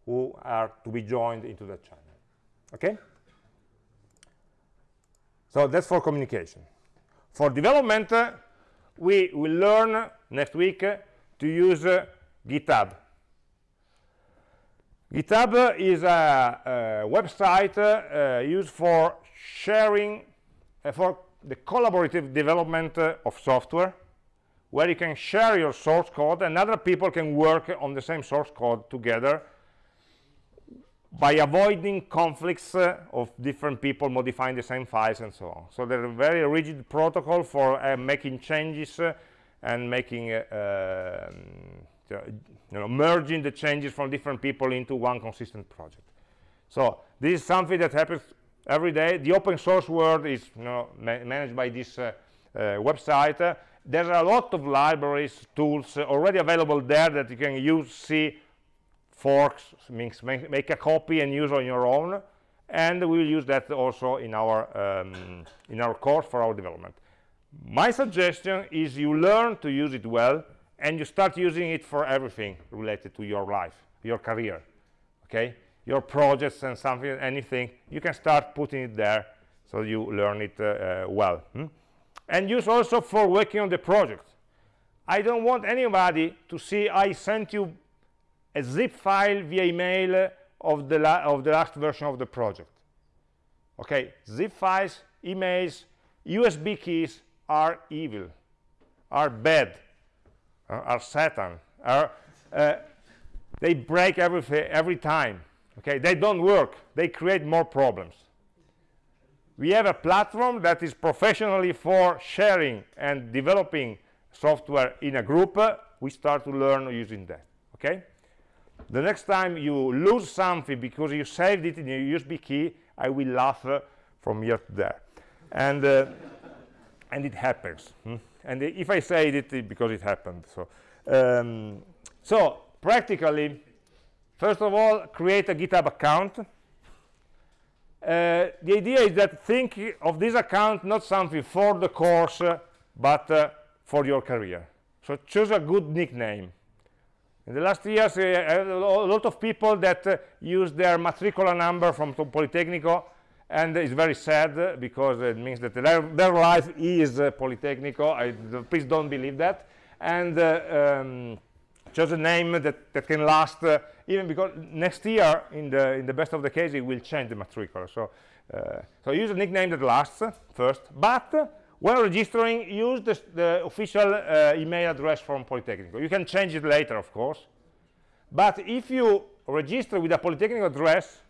who are to be joined into that channel. Okay? So that's for communication. For development uh, we will learn next week uh, to use uh, github github is a, a website uh, used for sharing uh, for the collaborative development uh, of software where you can share your source code and other people can work on the same source code together by avoiding conflicts uh, of different people modifying the same files and so on. So there's a very rigid protocol for uh, making changes uh, and making, um, you know, merging the changes from different people into one consistent project. So this is something that happens every day. The open source world is you know, ma managed by this uh, uh, website. There are a lot of libraries, tools already available there that you can use, see, forks means make, make, a copy and use on your own and we will use that also in our um, in our course for our development my suggestion is you learn to use it well and you start using it for everything related to your life your career okay your projects and something anything you can start putting it there so you learn it uh, uh, well hmm? and use also for working on the project i don't want anybody to see i sent you a zip file via email of the, of the last version of the project. Okay, zip files, emails, USB keys are evil, are bad, are Satan, are, uh, they break everything every time. Okay, they don't work, they create more problems. We have a platform that is professionally for sharing and developing software in a group. we start to learn using that. Okay the next time you lose something because you saved it in your USB key, I will laugh uh, from here to there. And, uh, and it happens. Hmm? And if I say it, it because it happened. So, um, so practically, first of all, create a GitHub account. Uh, the idea is that think of this account not something for the course, uh, but uh, for your career. So choose a good nickname in the last years, uh, a lot of people that uh, use their matricola number from Politecnico, and it's very sad because it means that their, their life is uh, Politecnico. I, please don't believe that. And uh, um, choose a name that, that can last, uh, even because next year, in the, in the best of the case, it will change the matricola. So, uh, so use a nickname that lasts first, but when registering, use the, the official uh, email address from Politecnico. You can change it later, of course. But if you register with a Polytechnic address,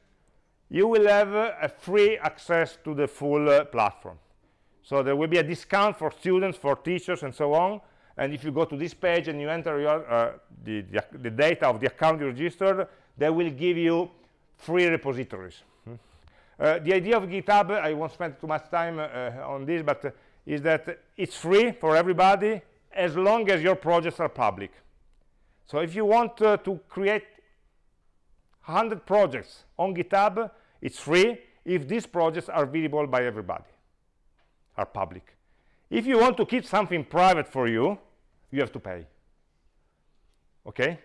you will have uh, a free access to the full uh, platform. So there will be a discount for students, for teachers, and so on. And if you go to this page and you enter your, uh, the, the, the, data of the account you registered, they will give you free repositories. Hmm. Uh, the idea of GitHub, I won't spend too much time uh, on this, but is that it's free for everybody as long as your projects are public. So if you want uh, to create 100 projects on GitHub, it's free if these projects are visible by everybody, are public. If you want to keep something private for you, you have to pay. Okay?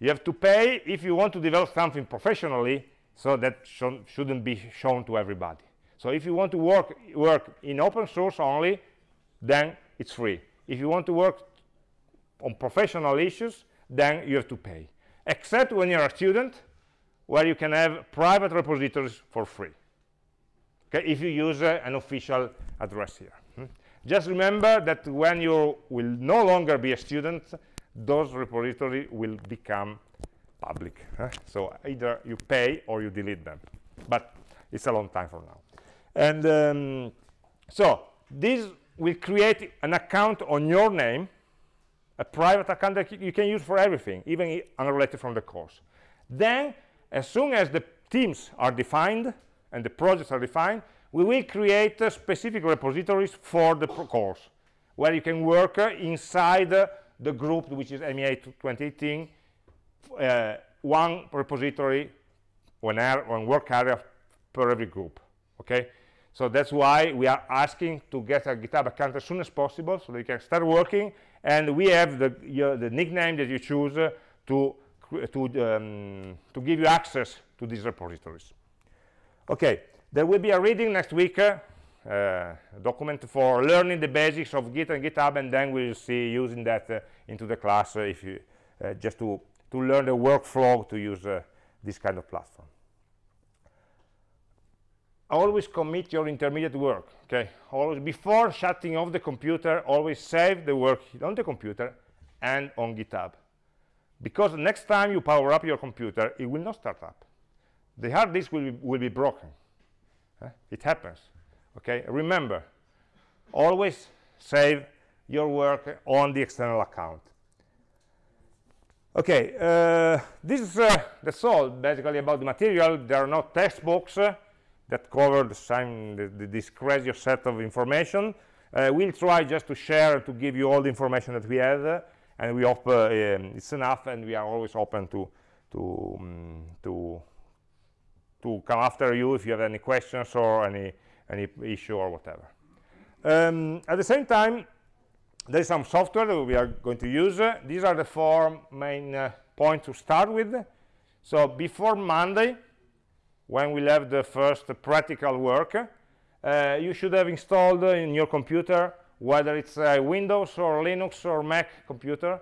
You have to pay if you want to develop something professionally, so that sh shouldn't be shown to everybody. So if you want to work, work in open source only, then it's free. If you want to work on professional issues, then you have to pay. Except when you're a student, where you can have private repositories for free. Okay, if you use uh, an official address here. Hmm? Just remember that when you will no longer be a student, those repositories will become public. Huh? So either you pay or you delete them. But it's a long time from now and um, so this will create an account on your name a private account that you can use for everything even unrelated from the course then as soon as the teams are defined and the projects are defined we will create uh, specific repositories for the course where you can work uh, inside uh, the group which is AmI 2018 uh, one repository one, one work area per every group okay so that's why we are asking to get a GitHub account as soon as possible so that you can start working. And we have the, the nickname that you choose uh, to to, um, to give you access to these repositories. Okay, there will be a reading next week, uh, document for learning the basics of Git and GitHub, and then we'll see using that uh, into the class uh, if you uh, just to to learn the workflow to use uh, this kind of platform. Always commit your intermediate work. Okay, always before shutting off the computer, always save the work on the computer and on GitHub, because next time you power up your computer, it will not start up. The hard disk will be, will be broken. It happens. Okay? Remember always save your work on the external account. Okay uh, this is uh, that's all basically about the material. There are no textbooks uh, that cover the the, the, this crazy set of information. Uh, we'll try just to share to give you all the information that we have and we hope uh, um, it's enough and we are always open to to um, to to come after you if you have any questions or any any issue or whatever. Um, at the same time, there is some software that we are going to use. Uh, these are the four main uh, points to start with. So before Monday, when we'll have the first practical work, uh, you should have installed in your computer, whether it's a Windows or Linux or Mac computer,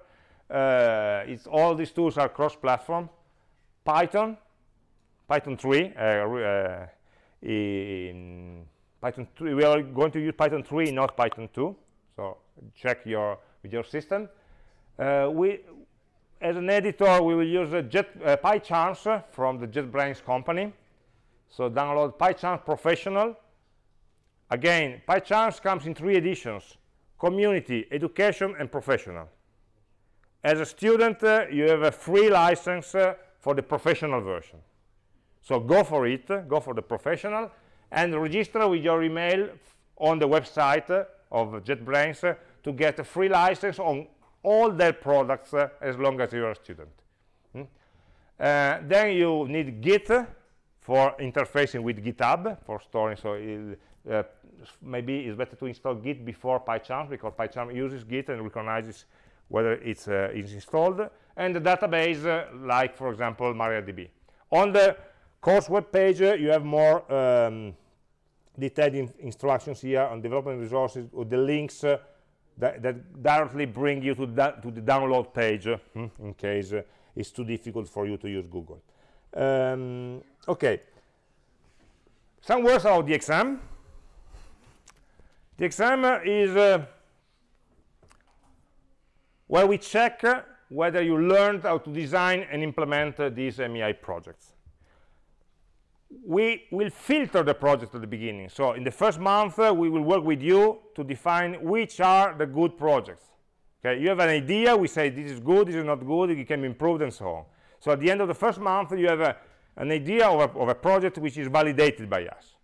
uh, it's all these tools are cross-platform. Python, Python 3, uh, uh, Python 3, we are going to use Python 3, not Python 2. So check your with your system. Uh, we, as an editor, we will use a Jet, uh, PyCharms from the JetBrains company. So download PyCharms Professional. Again, PyCharms comes in three editions, Community, Education, and Professional. As a student, uh, you have a free license uh, for the professional version. So go for it, go for the professional, and register with your email on the website of JetBrains to get a free license on all their products uh, as long as you're a student. Hmm? Uh, then you need Git for interfacing with GitHub for storing. So uh, maybe it's better to install Git before PyCharm because PyCharm uses Git and recognizes whether it's uh, is installed. And the database, uh, like for example MariaDB. On the course web page, uh, you have more um, detailed in instructions here on development resources or the links uh, that, that, directly bring you to, to the download page uh, in case uh, it's too difficult for you to use Google. Um, okay, some words about the exam. The exam is uh, where we check whether you learned how to design and implement uh, these AmI projects we will filter the project at the beginning. So in the first month, uh, we will work with you to define which are the good projects. Okay, you have an idea, we say this is good, this is not good, it can be improved and so on. So at the end of the first month, you have a, an idea of a, of a project which is validated by us.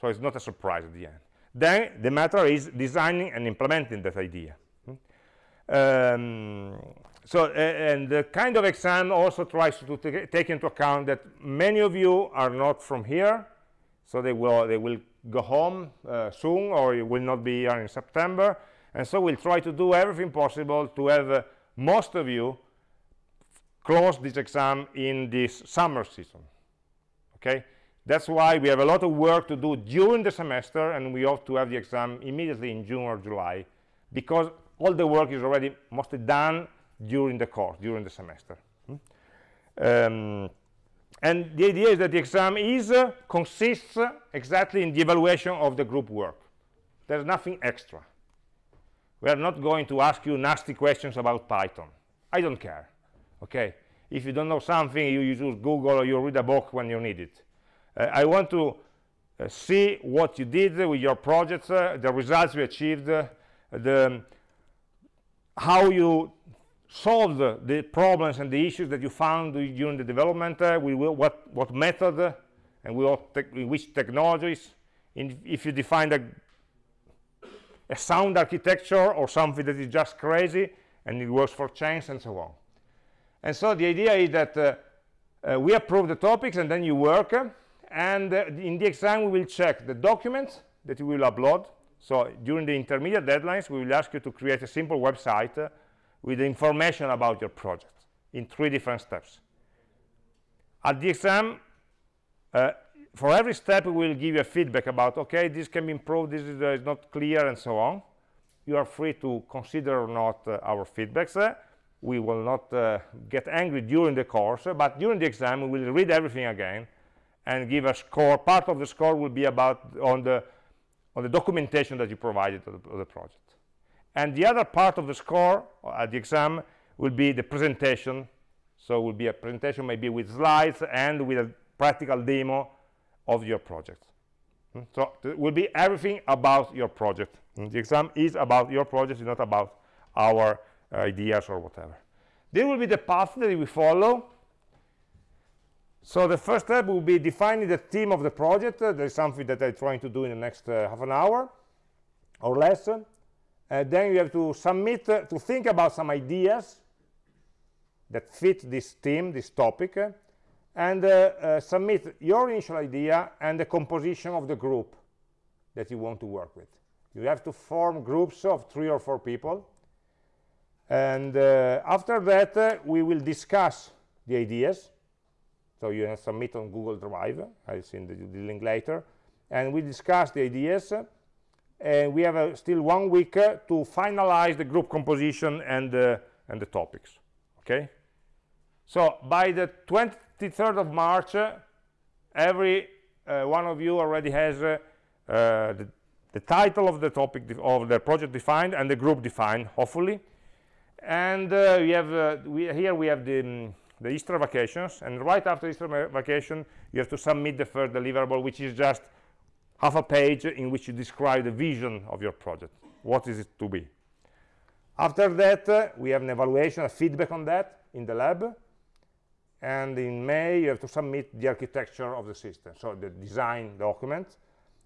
So it's not a surprise at the end. Then the matter is designing and implementing that idea. Hmm? Um, so and the kind of exam also tries to take into account that many of you are not from here so they will they will go home uh, soon or it will not be here in september and so we'll try to do everything possible to have uh, most of you close this exam in this summer season okay that's why we have a lot of work to do during the semester and we hope to have the exam immediately in june or july because all the work is already mostly done during the course, during the semester. Hmm? Um, and the idea is that the exam is uh, consists exactly in the evaluation of the group work. There's nothing extra. We are not going to ask you nasty questions about Python. I don't care. Okay? If you don't know something, you use Google or you read a book when you need it. Uh, I want to uh, see what you did with your projects, uh, the results you achieved, the how you solved the, problems and the issues that you found during the development, will, what, what method and in which technologies, in, if you define a, a sound architecture or something that is just crazy and it works for chains and so on. And so the idea is that uh, uh, we approve the topics and then you work and uh, in the exam we will check the documents that you will upload. So during the intermediate deadlines we will ask you to create a simple website with information about your project in three different steps. At the exam uh, for every step we will give you a feedback about okay this can be improved this is, uh, is not clear and so on. You are free to consider or not uh, our feedbacks. Uh, we will not uh, get angry during the course but during the exam we will read everything again and give a score part of the score will be about on the on the documentation that you provided to the, the project. And the other part of the score at the exam will be the presentation. So it will be a presentation maybe with slides and with a practical demo of your project. Hmm? so it will be everything about your project. Hmm? the exam is about your project not about our ideas or whatever. This will be the path that we follow so the first step will be defining the theme of the project. Uh, that is something that i'm trying to do in the next uh, half an hour or less. Uh, then you have to submit uh, to think about some ideas that fit this theme this topic uh, and uh, submit your initial idea and the composition of the group that you want to work with. You have to form groups of three or four people. And after that we will discuss the ideas so you can submit on google drive i'll send the, the link later. And we discuss the ideas uh, and we have uh, still one week uh, to finalize the group composition and uh, and the topics okay? So by the 23rd of march every one of you already has the, the title of the topic of the project defined and the group defined hopefully. And uh, we have uh, we, here we have the, um, the Easter vacations and right after Easter vacation you have to submit the first deliverable which is just half a page in which you describe the vision of your project. What is it to be? After that uh, we have an evaluation a feedback on that in the lab and in May you have to submit the architecture of the system so the design document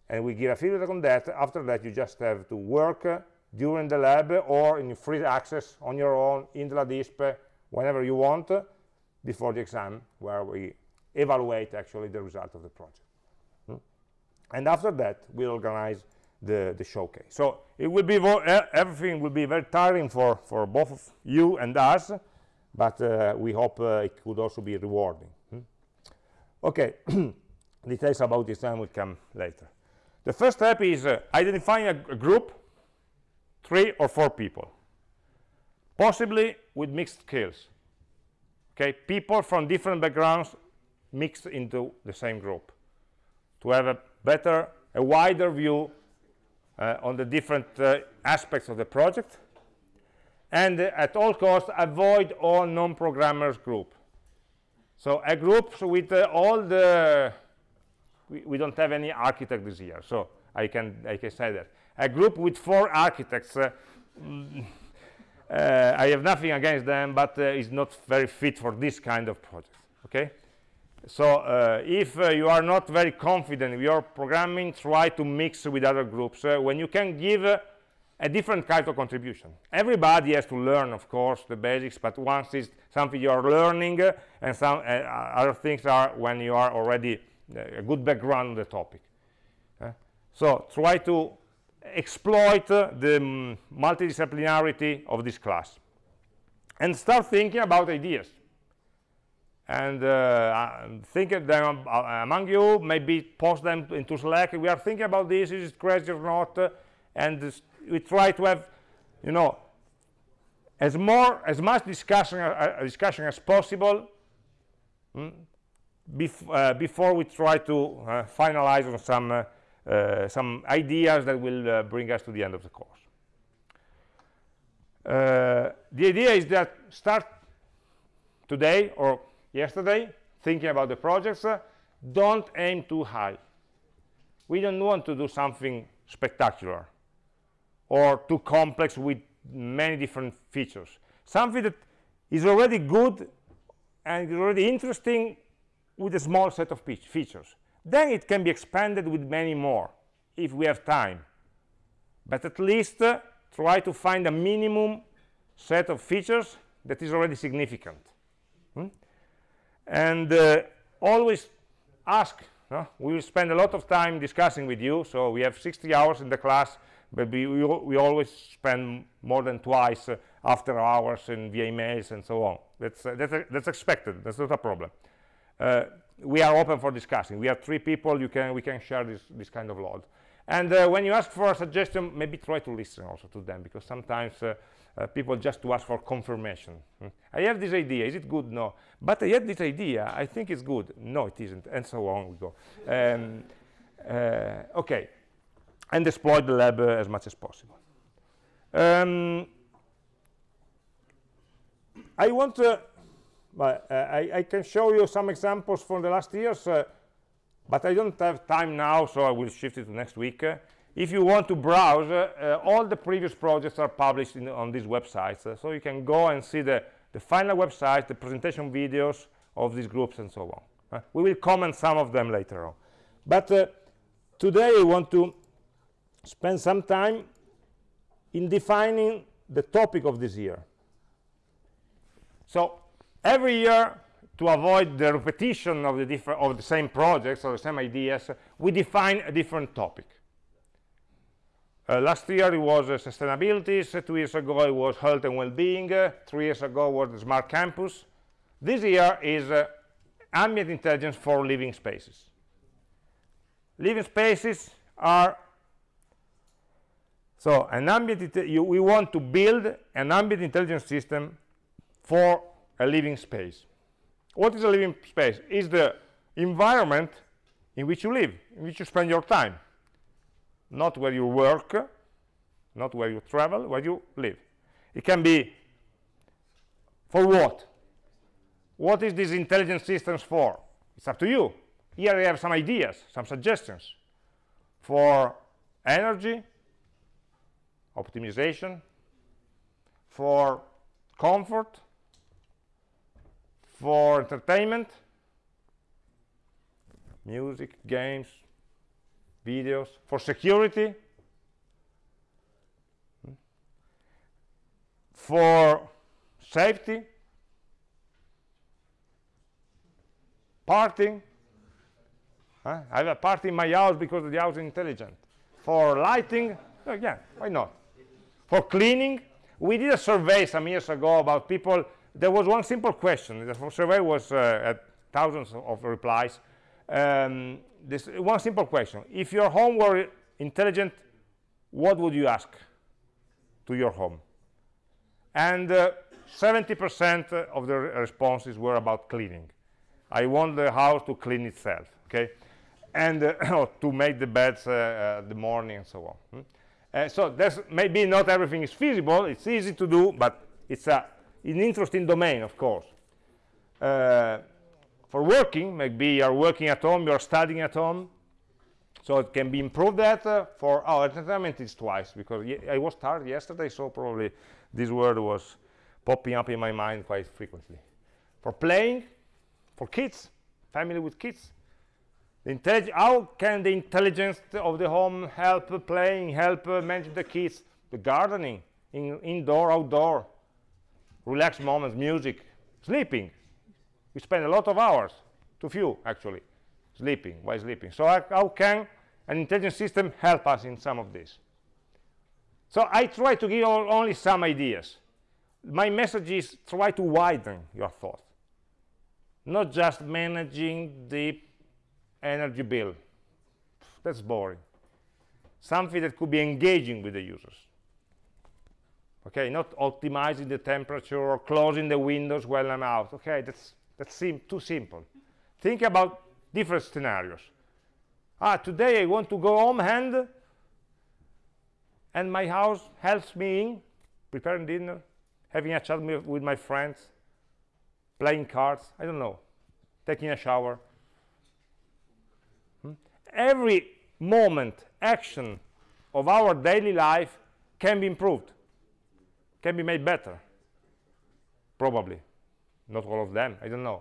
and we give a feedback on that. After that you just have to work uh, during the lab or in free access on your own in the LADISPE whenever you want before the exam where we evaluate actually the result of the project. Hmm? and after that we organize the the showcase. So it will be everything will be very tiring for for both of you and us but uh, we hope uh, it could also be rewarding. Hmm? okay details about this time will come later. The first step is uh, identifying a, a group three or four people possibly with mixed skills okay people from different backgrounds mixed into the same group to have a better a wider view uh, on the different uh, aspects of the project and uh, at all costs avoid all non-programmers group. So a group with uh, all the we, we, don't have any architect this year so i can i can say that. A group with four architects uh, I have nothing against them but uh, it's not very fit for this kind of project okay? So uh, if uh, you are not very confident in your programming try to mix with other groups uh, when you can give a different kind of contribution. Everybody has to learn of course the basics but once it's something you are learning and some other things are when you are already a good background on the topic so try to exploit uh, the um, multidisciplinarity of this class and start thinking about ideas. And uh, think of them uh, among you maybe post them into slack we are thinking about this is it crazy or not? Uh, and we try to have you know as more as much discussion uh, discussion as possible mm, bef uh, before we try to finalize on some uh, some ideas that will uh, bring us to the end of the course. Uh, the idea is that start today or yesterday thinking about the projects. Don't aim too high. We don't want to do something spectacular or too complex with many different features. Something that is already good and already interesting with a small set of features then it can be expanded with many more if we have time but at least uh, try to find a minimum set of features that is already significant hmm? and uh, always ask no? we will spend a lot of time discussing with you so we have 60 hours in the class but we, we, we always spend more than twice uh, after hours in via emails and so on. That's, uh, that's, uh, that's expected. That's not a problem. Uh, we are open for discussing. We have three people. You can, we can share this, this kind of load. And uh, when you ask for a suggestion, maybe try to listen also to them, because sometimes uh, uh, people just to ask for confirmation. Hmm. I have this idea. Is it good? No. But I had this idea. I think it's good. No, it isn't. And so on we go. Um, okay. And exploit the lab as much as possible. Um, I want to, but uh, I, I, can show you some examples from the last years, uh, but I don't have time now, so I will shift it to next week. Uh, if you want to browse, uh, all the previous projects are published in, on these websites, uh, so you can go and see the, the final website, the presentation videos of these groups and so on. Uh, we will comment some of them later on. But today I want to spend some time in defining the topic of this year. So every year, to avoid the repetition of the different of the same projects or the same ideas, we define a different topic. Uh, last year it was uh, sustainability, so two years ago it was health and well-being, uh, three years ago was the smart campus. This year is uh, ambient intelligence for living spaces. Living spaces are so an ambient you, we want to build an ambient intelligence system for a living space. What is a living space? Is the environment in which you live, in which you spend your time. Not where you work, not where you travel, where you live. It can be for what? What is this intelligent systems for? It's up to you. Here I have some ideas, some suggestions for energy, optimization, for comfort, for entertainment, music, games, videos, for security, for safety, parting. Huh? I have a party in my house because the house is intelligent. For lighting, oh, yeah, why not? For cleaning, we did a survey some years ago about people there was one simple question. The survey was uh, at thousands of replies. Um, this one simple question. If your home were intelligent, what would you ask to your home? And 70% uh, of the responses were about cleaning. I want the house to clean itself, okay? And uh, to make the beds uh, uh, the morning and so on. Hmm? So there's maybe not everything is feasible. It's easy to do, but it's a an interesting domain, of course. Uh, for working, maybe you're working at home, you're studying at home, so it can be improved that. Uh, for our oh, entertainment, is twice, because I was tired yesterday, so probably this word was popping up in my mind quite frequently. For playing, for kids, family with kids, how can the intelligence of the home help playing, help uh, manage the kids, the gardening, in, indoor, outdoor, relaxed moments, music, sleeping. We spend a lot of hours, too few actually, sleeping, Why sleeping. So how can an intelligent system help us in some of this? So I try to give only some ideas. My message is try to widen your thought, not just managing the energy bill. That's boring. Something that could be engaging with the users okay not optimizing the temperature or closing the windows while i'm out. Okay that's that's too simple. Think about different scenarios. Ah today i want to go home and and my house helps me in preparing dinner having a chat with my friends playing cards i don't know taking a shower. Hmm? every moment action of our daily life can be improved can be made better. Probably. Not all of them. I don't know.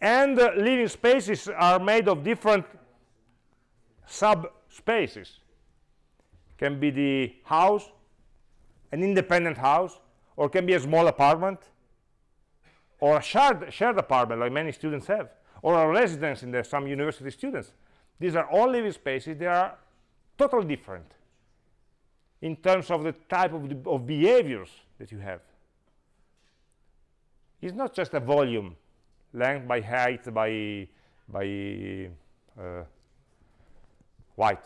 And uh, living spaces are made of different subspaces. Can be the house an independent house or can be a small apartment or a shared shared apartment like many students have or a residence in the, some university students. These are all living spaces. They are totally different in terms of the type of, the, of behaviors that you have. It's not just a volume length by height by by uh, white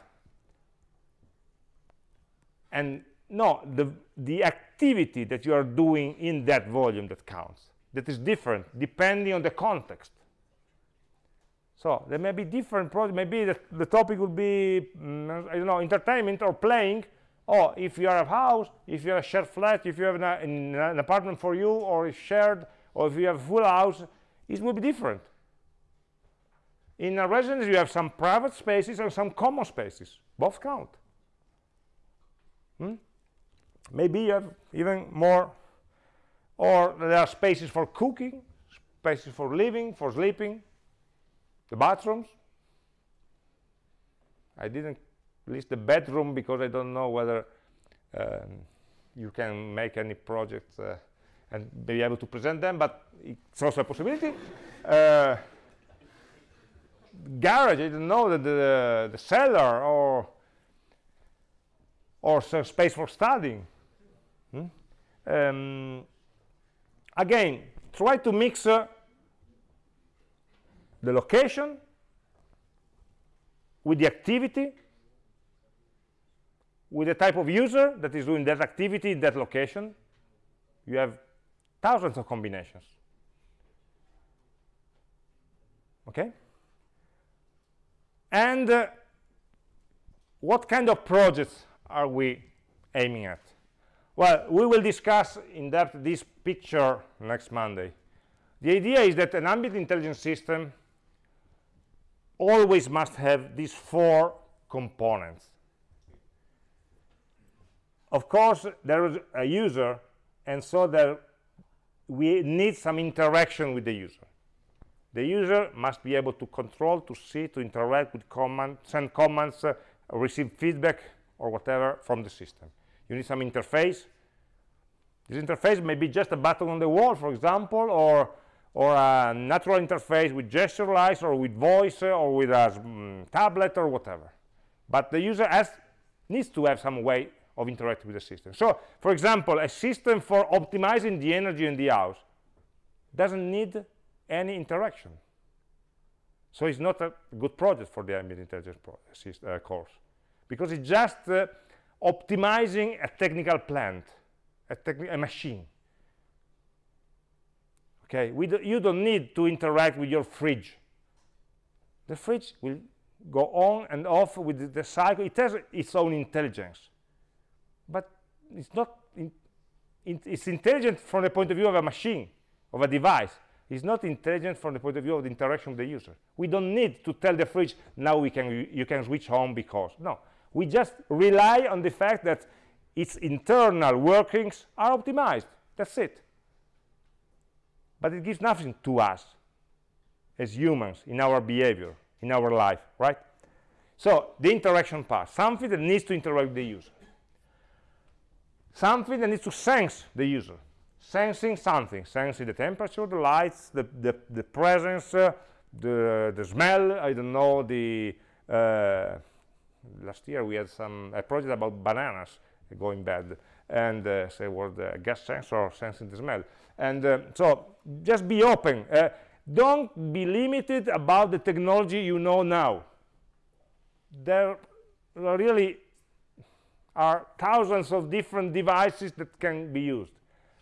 and no the the activity that you are doing in that volume that counts that is different depending on the context so there may be different projects maybe the, the topic would be mm, i don't know entertainment or playing. Or if you have a house if you have a shared flat if you have an, an apartment for you or is shared or if you have a full house it will be different. In a residence you have some private spaces and some common spaces. Both count. Hmm? maybe you have even more or there are spaces for cooking spaces for living for sleeping the bathrooms? I didn't list the bedroom because I don't know whether um, you can make any projects uh, and be able to present them but it's also a possibility. Uh, garage I don't know that the, the cellar or or some space for studying. Hmm? um, again try to mix uh, the location with the activity with the type of user that is doing that activity in that location you have thousands of combinations. Okay? And uh, what kind of projects are we aiming at? Well we will discuss in depth this picture next monday. The idea is that an ambient intelligence system always must have these four components. Of course there is a user and so there we need some interaction with the user. The user must be able to control to see to interact with command send commands uh, receive feedback or whatever from the system. You need some interface. This interface may be just a button on the wall for example or or a natural interface with gesture lines or with voice uh, or with a mm, tablet or whatever. But the user has needs to have some way of interacting with the system. So for example a system for optimizing the energy in the house doesn't need any interaction. So it's not a good project for the ambient intelligence uh, course because it's just uh, optimizing a technical plant a, a machine okay do, you don't need to interact with your fridge. The fridge will go on and off with the, the cycle. It has its own intelligence but it's not in, in, it's intelligent from the point of view of a machine of a device. It's not intelligent from the point of view of the interaction with the user. We don't need to tell the fridge now we can you can switch home because no. We just rely on the fact that its internal workings are optimized. That's it but it gives nothing to us as humans in our behavior in our life right? So the interaction part something that needs to interact with the user. Something that needs to sense the user. Sensing something sensing the temperature the lights the the, the presence uh, the the smell i don't know the uh, last year we had some a project about bananas going bad and uh, say was the gas sensor sensing the smell. And uh, so just be open uh, don't be limited about the technology you know now. There really are thousands of different devices that can be used.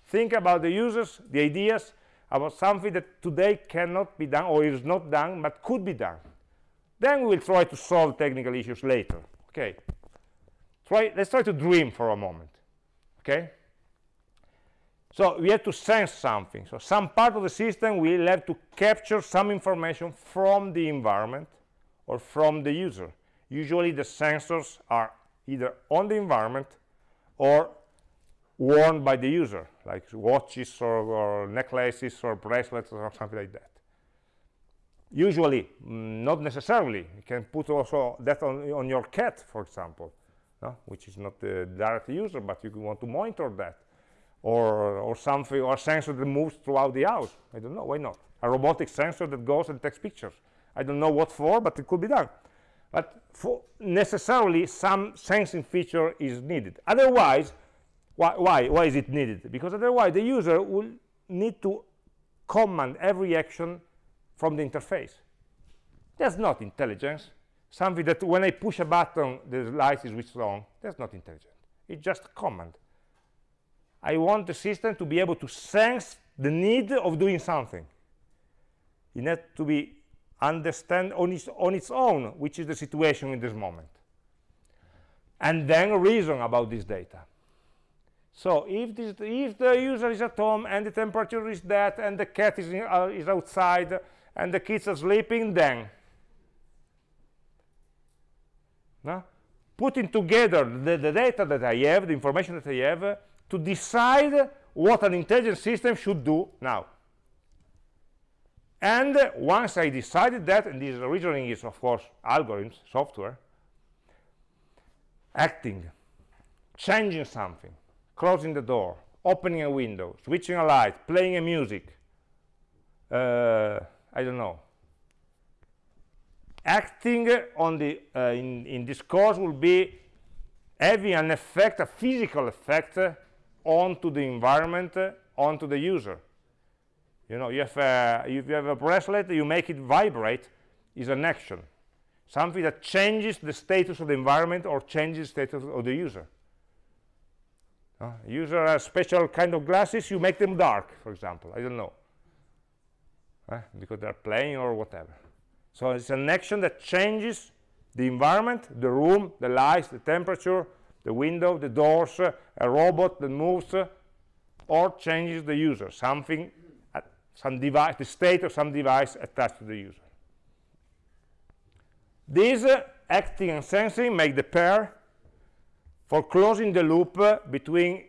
Think about the users the ideas about something that today cannot be done or is not done but could be done. Then we will try to solve technical issues later okay try let's try to dream for a moment okay? So we have to sense something. So some part of the system will have to capture some information from the environment or from the user. Usually the sensors are either on the environment or worn by the user like watches or, or necklaces or bracelets or something like that. Usually mm, not necessarily. You can put also that on, on your cat for example no? which is not the direct user but you want to monitor that. Or or something or a sensor that moves throughout the house. I don't know why not? A robotic sensor that goes and takes pictures. I don't know what for but it could be done. But for necessarily some sensing feature is needed. Otherwise why, why why is it needed? Because otherwise the user will need to command every action from the interface. That's not intelligence something that when i push a button the light is switched on. That's not intelligent. It's just a command. I want the system to be able to sense the need of doing something. It needs to be understand on its, on its own which is the situation in this moment. And then reason about this data. So if, this, if the user is at home and the temperature is that and the cat is, in, uh, is outside and the kids are sleeping then no? putting together the, the, data that I have, the information that I have, uh, to decide what an intelligent system should do now and once I decided that, and this reasoning is, of course, algorithms, software, acting, changing something, closing the door, opening a window, switching a light, playing a music, uh, I don't know. Acting on the, uh, in, in this course will be having an effect, a physical effect, onto the environment, onto the user. You know have a, if you have a bracelet you make it vibrate is an action. Something that changes the status of the environment or changes the status of the user. Uh, user has special kind of glasses you make them dark for example. I don't know. Uh, because they're playing or whatever so it's an action that changes the environment the room the lights the temperature the window the doors uh, a robot that moves uh, or changes the user something some device, the state of some device attached to the user. These uh, acting and sensing make the pair for closing the loop uh, between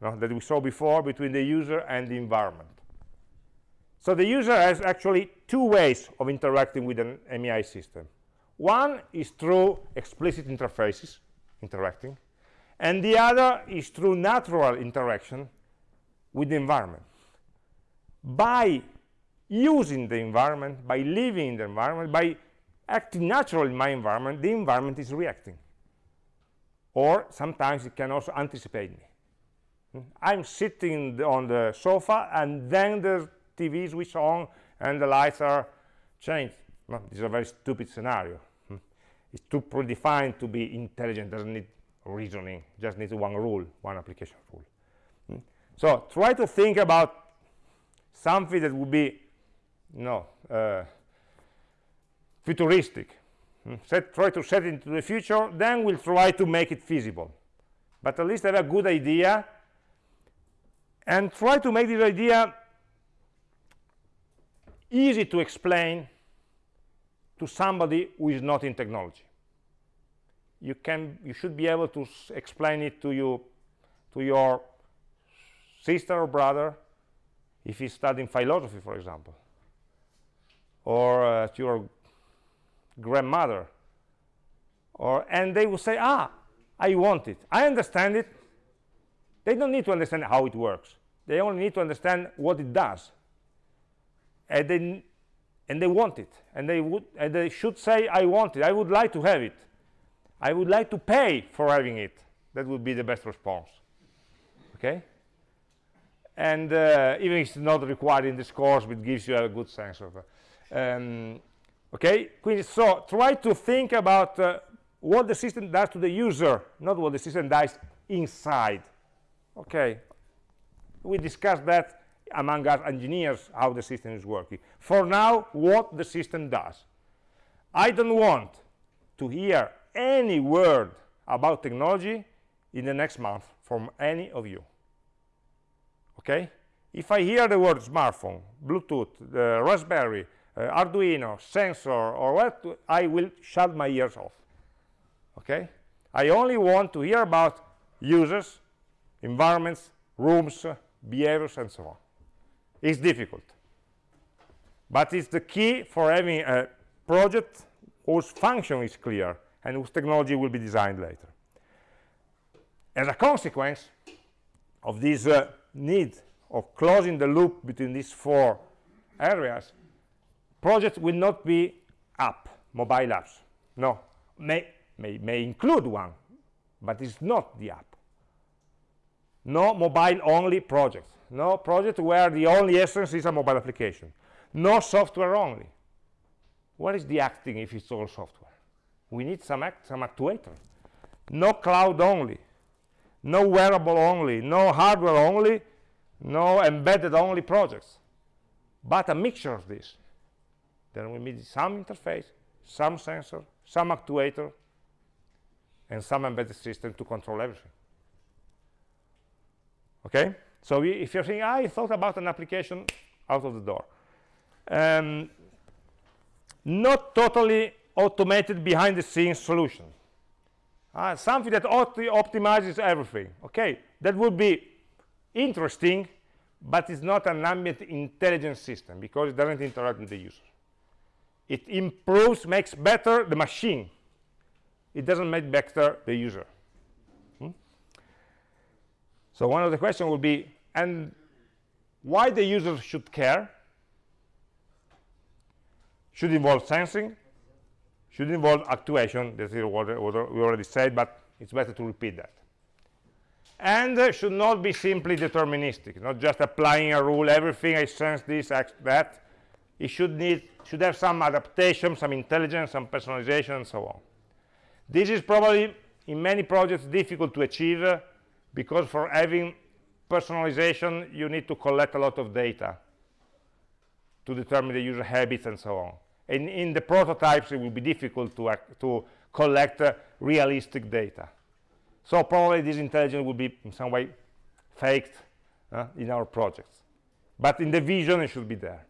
that we saw before between the user and the environment. So the user has actually two ways of interacting with an AmI system. One is through explicit interfaces, interacting, and the other is through natural interaction with the environment by using the environment, by living in the environment, by acting naturally in my environment, the environment is reacting. Or sometimes it can also anticipate me. Hmm? I'm sitting on the sofa and then the TV is switched on and the lights are changed. This is a very stupid scenario. It's too predefined to be intelligent, doesn't need reasoning, just needs one rule, one application rule. Hmm? So try to think about something that would be you know, uh, futuristic. Hmm? Set, try to set it into the future, then we'll try to make it feasible. But at least have a good idea and try to make this idea easy to explain to somebody who is not in technology. You can, you should be able to explain it to you, to your sister or brother, if he's studying philosophy, for example, or uh, to your grandmother, or and they will say, ah, I want it. I understand it. They don't need to understand how it works. They only need to understand what it does. And they, and they want it. And they, would, and they should say, I want it. I would like to have it. I would like to pay for having it. That would be the best response. Okay? and uh, even if it's not required in this course but gives you a good sense of uh, um, okay quindi so try to think about uh, what the system does to the user not what the system does inside okay we discussed that among us engineers how the system is working. For now what the system does. I don't want to hear any word about technology in the next month from any of you. Okay? If i hear the word smartphone bluetooth uh, raspberry uh, arduino sensor or what i will shut my ears off. Okay? I only want to hear about users environments rooms uh, behaviors and so on it's difficult but it's the key for having a project whose function is clear and whose technology will be designed later as a consequence of this uh, need of closing the loop between these four areas, projects will not be app, mobile apps. No, may, may, may include one, but it's not the app. No mobile-only project. No project where the only essence is a mobile application. No software only. What is the acting if it's all software? We need some, act, some actuator. No cloud only. No wearable only. No hardware only. No embedded only projects. But a mixture of this. Then we need some interface, some sensor, some actuator, and some embedded system to control everything. Okay? So we, if you're saying, I thought about an application, out of the door. Um, not totally automated behind the scenes solution. Uh, something that optimizes everything. Okay, that would be interesting, but it's not an ambient intelligence system because it doesn't interact with the user. It improves, makes better the machine. It doesn't make better the user. So one of the questions would be, and why the user should care? Should involve sensing, should involve actuation. This is what we already said, but it's better to repeat that. And uh, should not be simply deterministic, not just applying a rule, everything I sense this, act that. It should need should have some adaptation, some intelligence, some personalization, and so on. This is probably, in many projects, difficult to achieve uh, because for having personalization, you need to collect a lot of data to determine the user habits and so on. And in the prototypes, it will be difficult to, to collect uh, realistic data. So probably this intelligence will be in some way faked uh, in our projects. But in the vision, it should be there.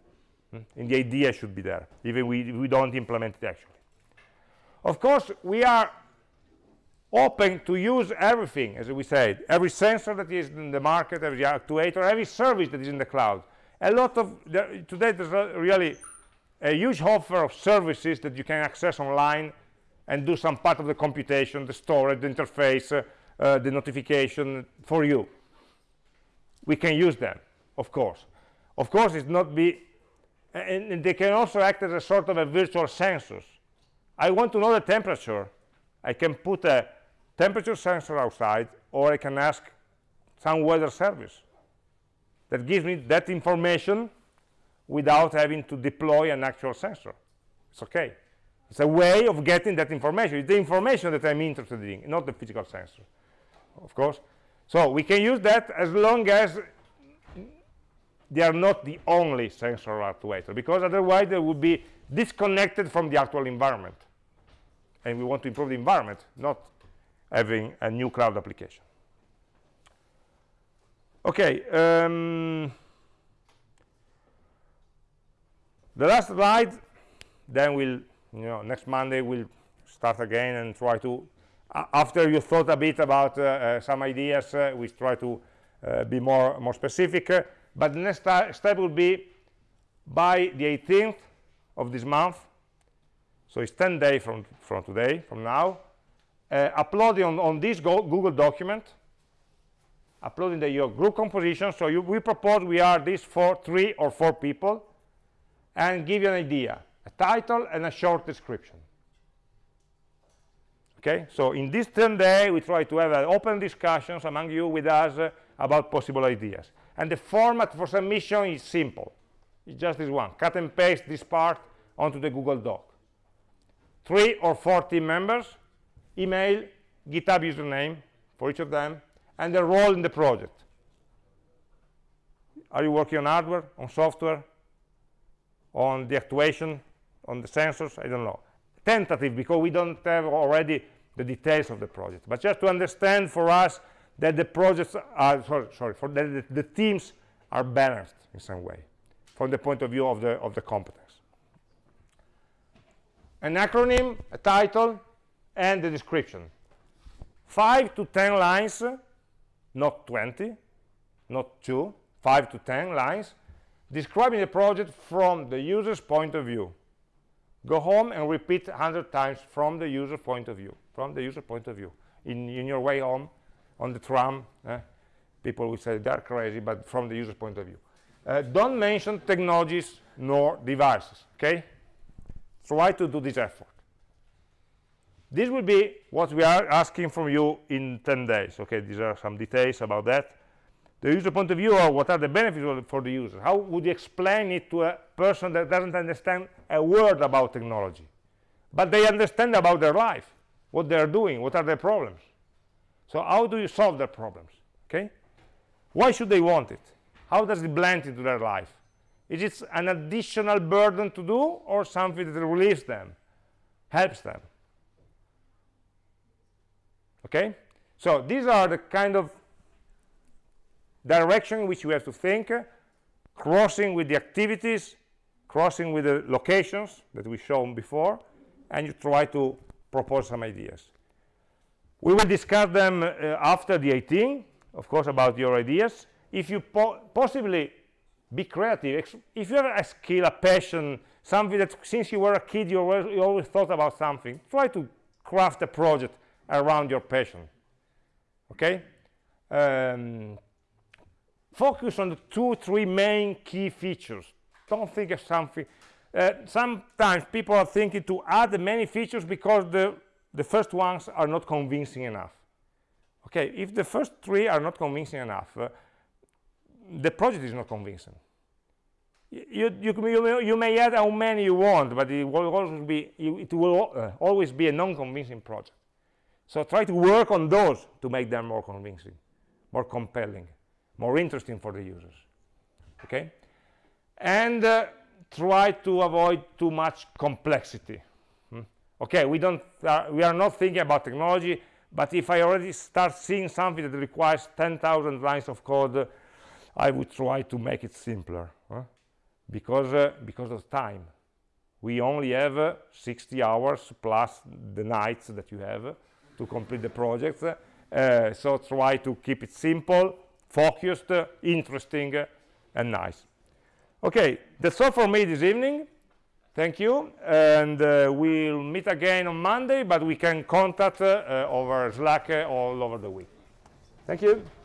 Mm? And the idea should be there, even we, we don't implement it actually. Of course, we are open to use everything, as we said, every sensor that is in the market, every actuator, every service that is in the cloud. A lot of, the, today there's really a huge offer of services that you can access online and do some part of the computation, the storage, the interface, uh, uh, the notification for you. We can use them, of course. Of course, it's not be and, and, they can also act as a sort of a virtual sensors. I want to know the temperature. I can put a temperature sensor outside, or I can ask some weather service that gives me that information without having to deploy an actual sensor. It's okay. It's a way of getting that information. It's the information that I'm interested in, not the physical sensor, of course. So we can use that as long as they are not the only sensor actuator because otherwise they would be disconnected from the actual environment and we want to improve the environment not having a new cloud application. Okay um, the last slide then we'll you know next monday we'll start again and try to uh, after you thought a bit about uh, uh, some ideas uh, we try to uh, be more more specific but the next step will be by the 18th of this month so it's 10 days from from today from now uh, uploading on, on this go google document. Uploading the, your group composition. So you, we propose we are these four three or four people and give you an idea a title and a short description. Okay? So in this 10 day we try to have uh, open discussions among you with us uh, about possible ideas. And the format for submission is simple. It's just this one. Cut and paste this part onto the google doc. Three or four team members email github username for each of them and the role in the project. Are you working on hardware on software on the actuation on the sensors? I don't know. Tentative because we don't have already the details of the project. But just to understand for us that the projects are sorry, sorry for the, the, the, teams are balanced in some way from the point of view of the of the competence. An acronym a title and the description. Five to ten lines not 20 not two five to ten lines describing the project from the user's point of view. Go home and repeat 100 times from the user point of view from the user point of view. In, in your way home on the tram eh? people will say they're crazy but from the user point of view. Uh, don't mention technologies nor devices okay? Try to do this effort this will be what we are asking from you in 10 days okay? These are some details about that. The user point of view or what are the benefits for the user. How would you explain it to a person that doesn't understand a word about technology but they understand about their life what they're doing what are their problems? So how do you solve their problems okay? Why should they want it? How does it blend into their life? Is it an additional burden to do or something that relieves them helps them okay? So these are the kind of direction which you have to think crossing with the activities crossing with the locations that we shown before and you try to propose some ideas. We will discuss them uh, after the 18 of course about your ideas. If you po possibly be creative if you have a skill a passion something that since you were a kid you always, you always thought about something try to craft a project around your passion okay? Um, focus on the two three main key features. Don't think of something uh, sometimes people are thinking to add many features because the the first ones are not convincing enough. Okay if the first three are not convincing enough uh, the project is not convincing. You, you, you, you, may add how many you want but it will always be it will uh, always be a non-convincing project so try to work on those to make them more convincing more compelling more interesting for the users okay and uh, try to avoid too much complexity hmm? okay we don't uh, we are not thinking about technology but if i already start seeing something that requires 10,000 lines of code i would try to make it simpler huh? because uh, because of time we only have uh, 60 hours plus the nights that you have to complete the project. Uh, so try to keep it simple focused interesting and nice. Okay that's all for me this evening. Thank you. And uh, we'll meet again on monday but we can contact uh, over slack all over the week. Thank you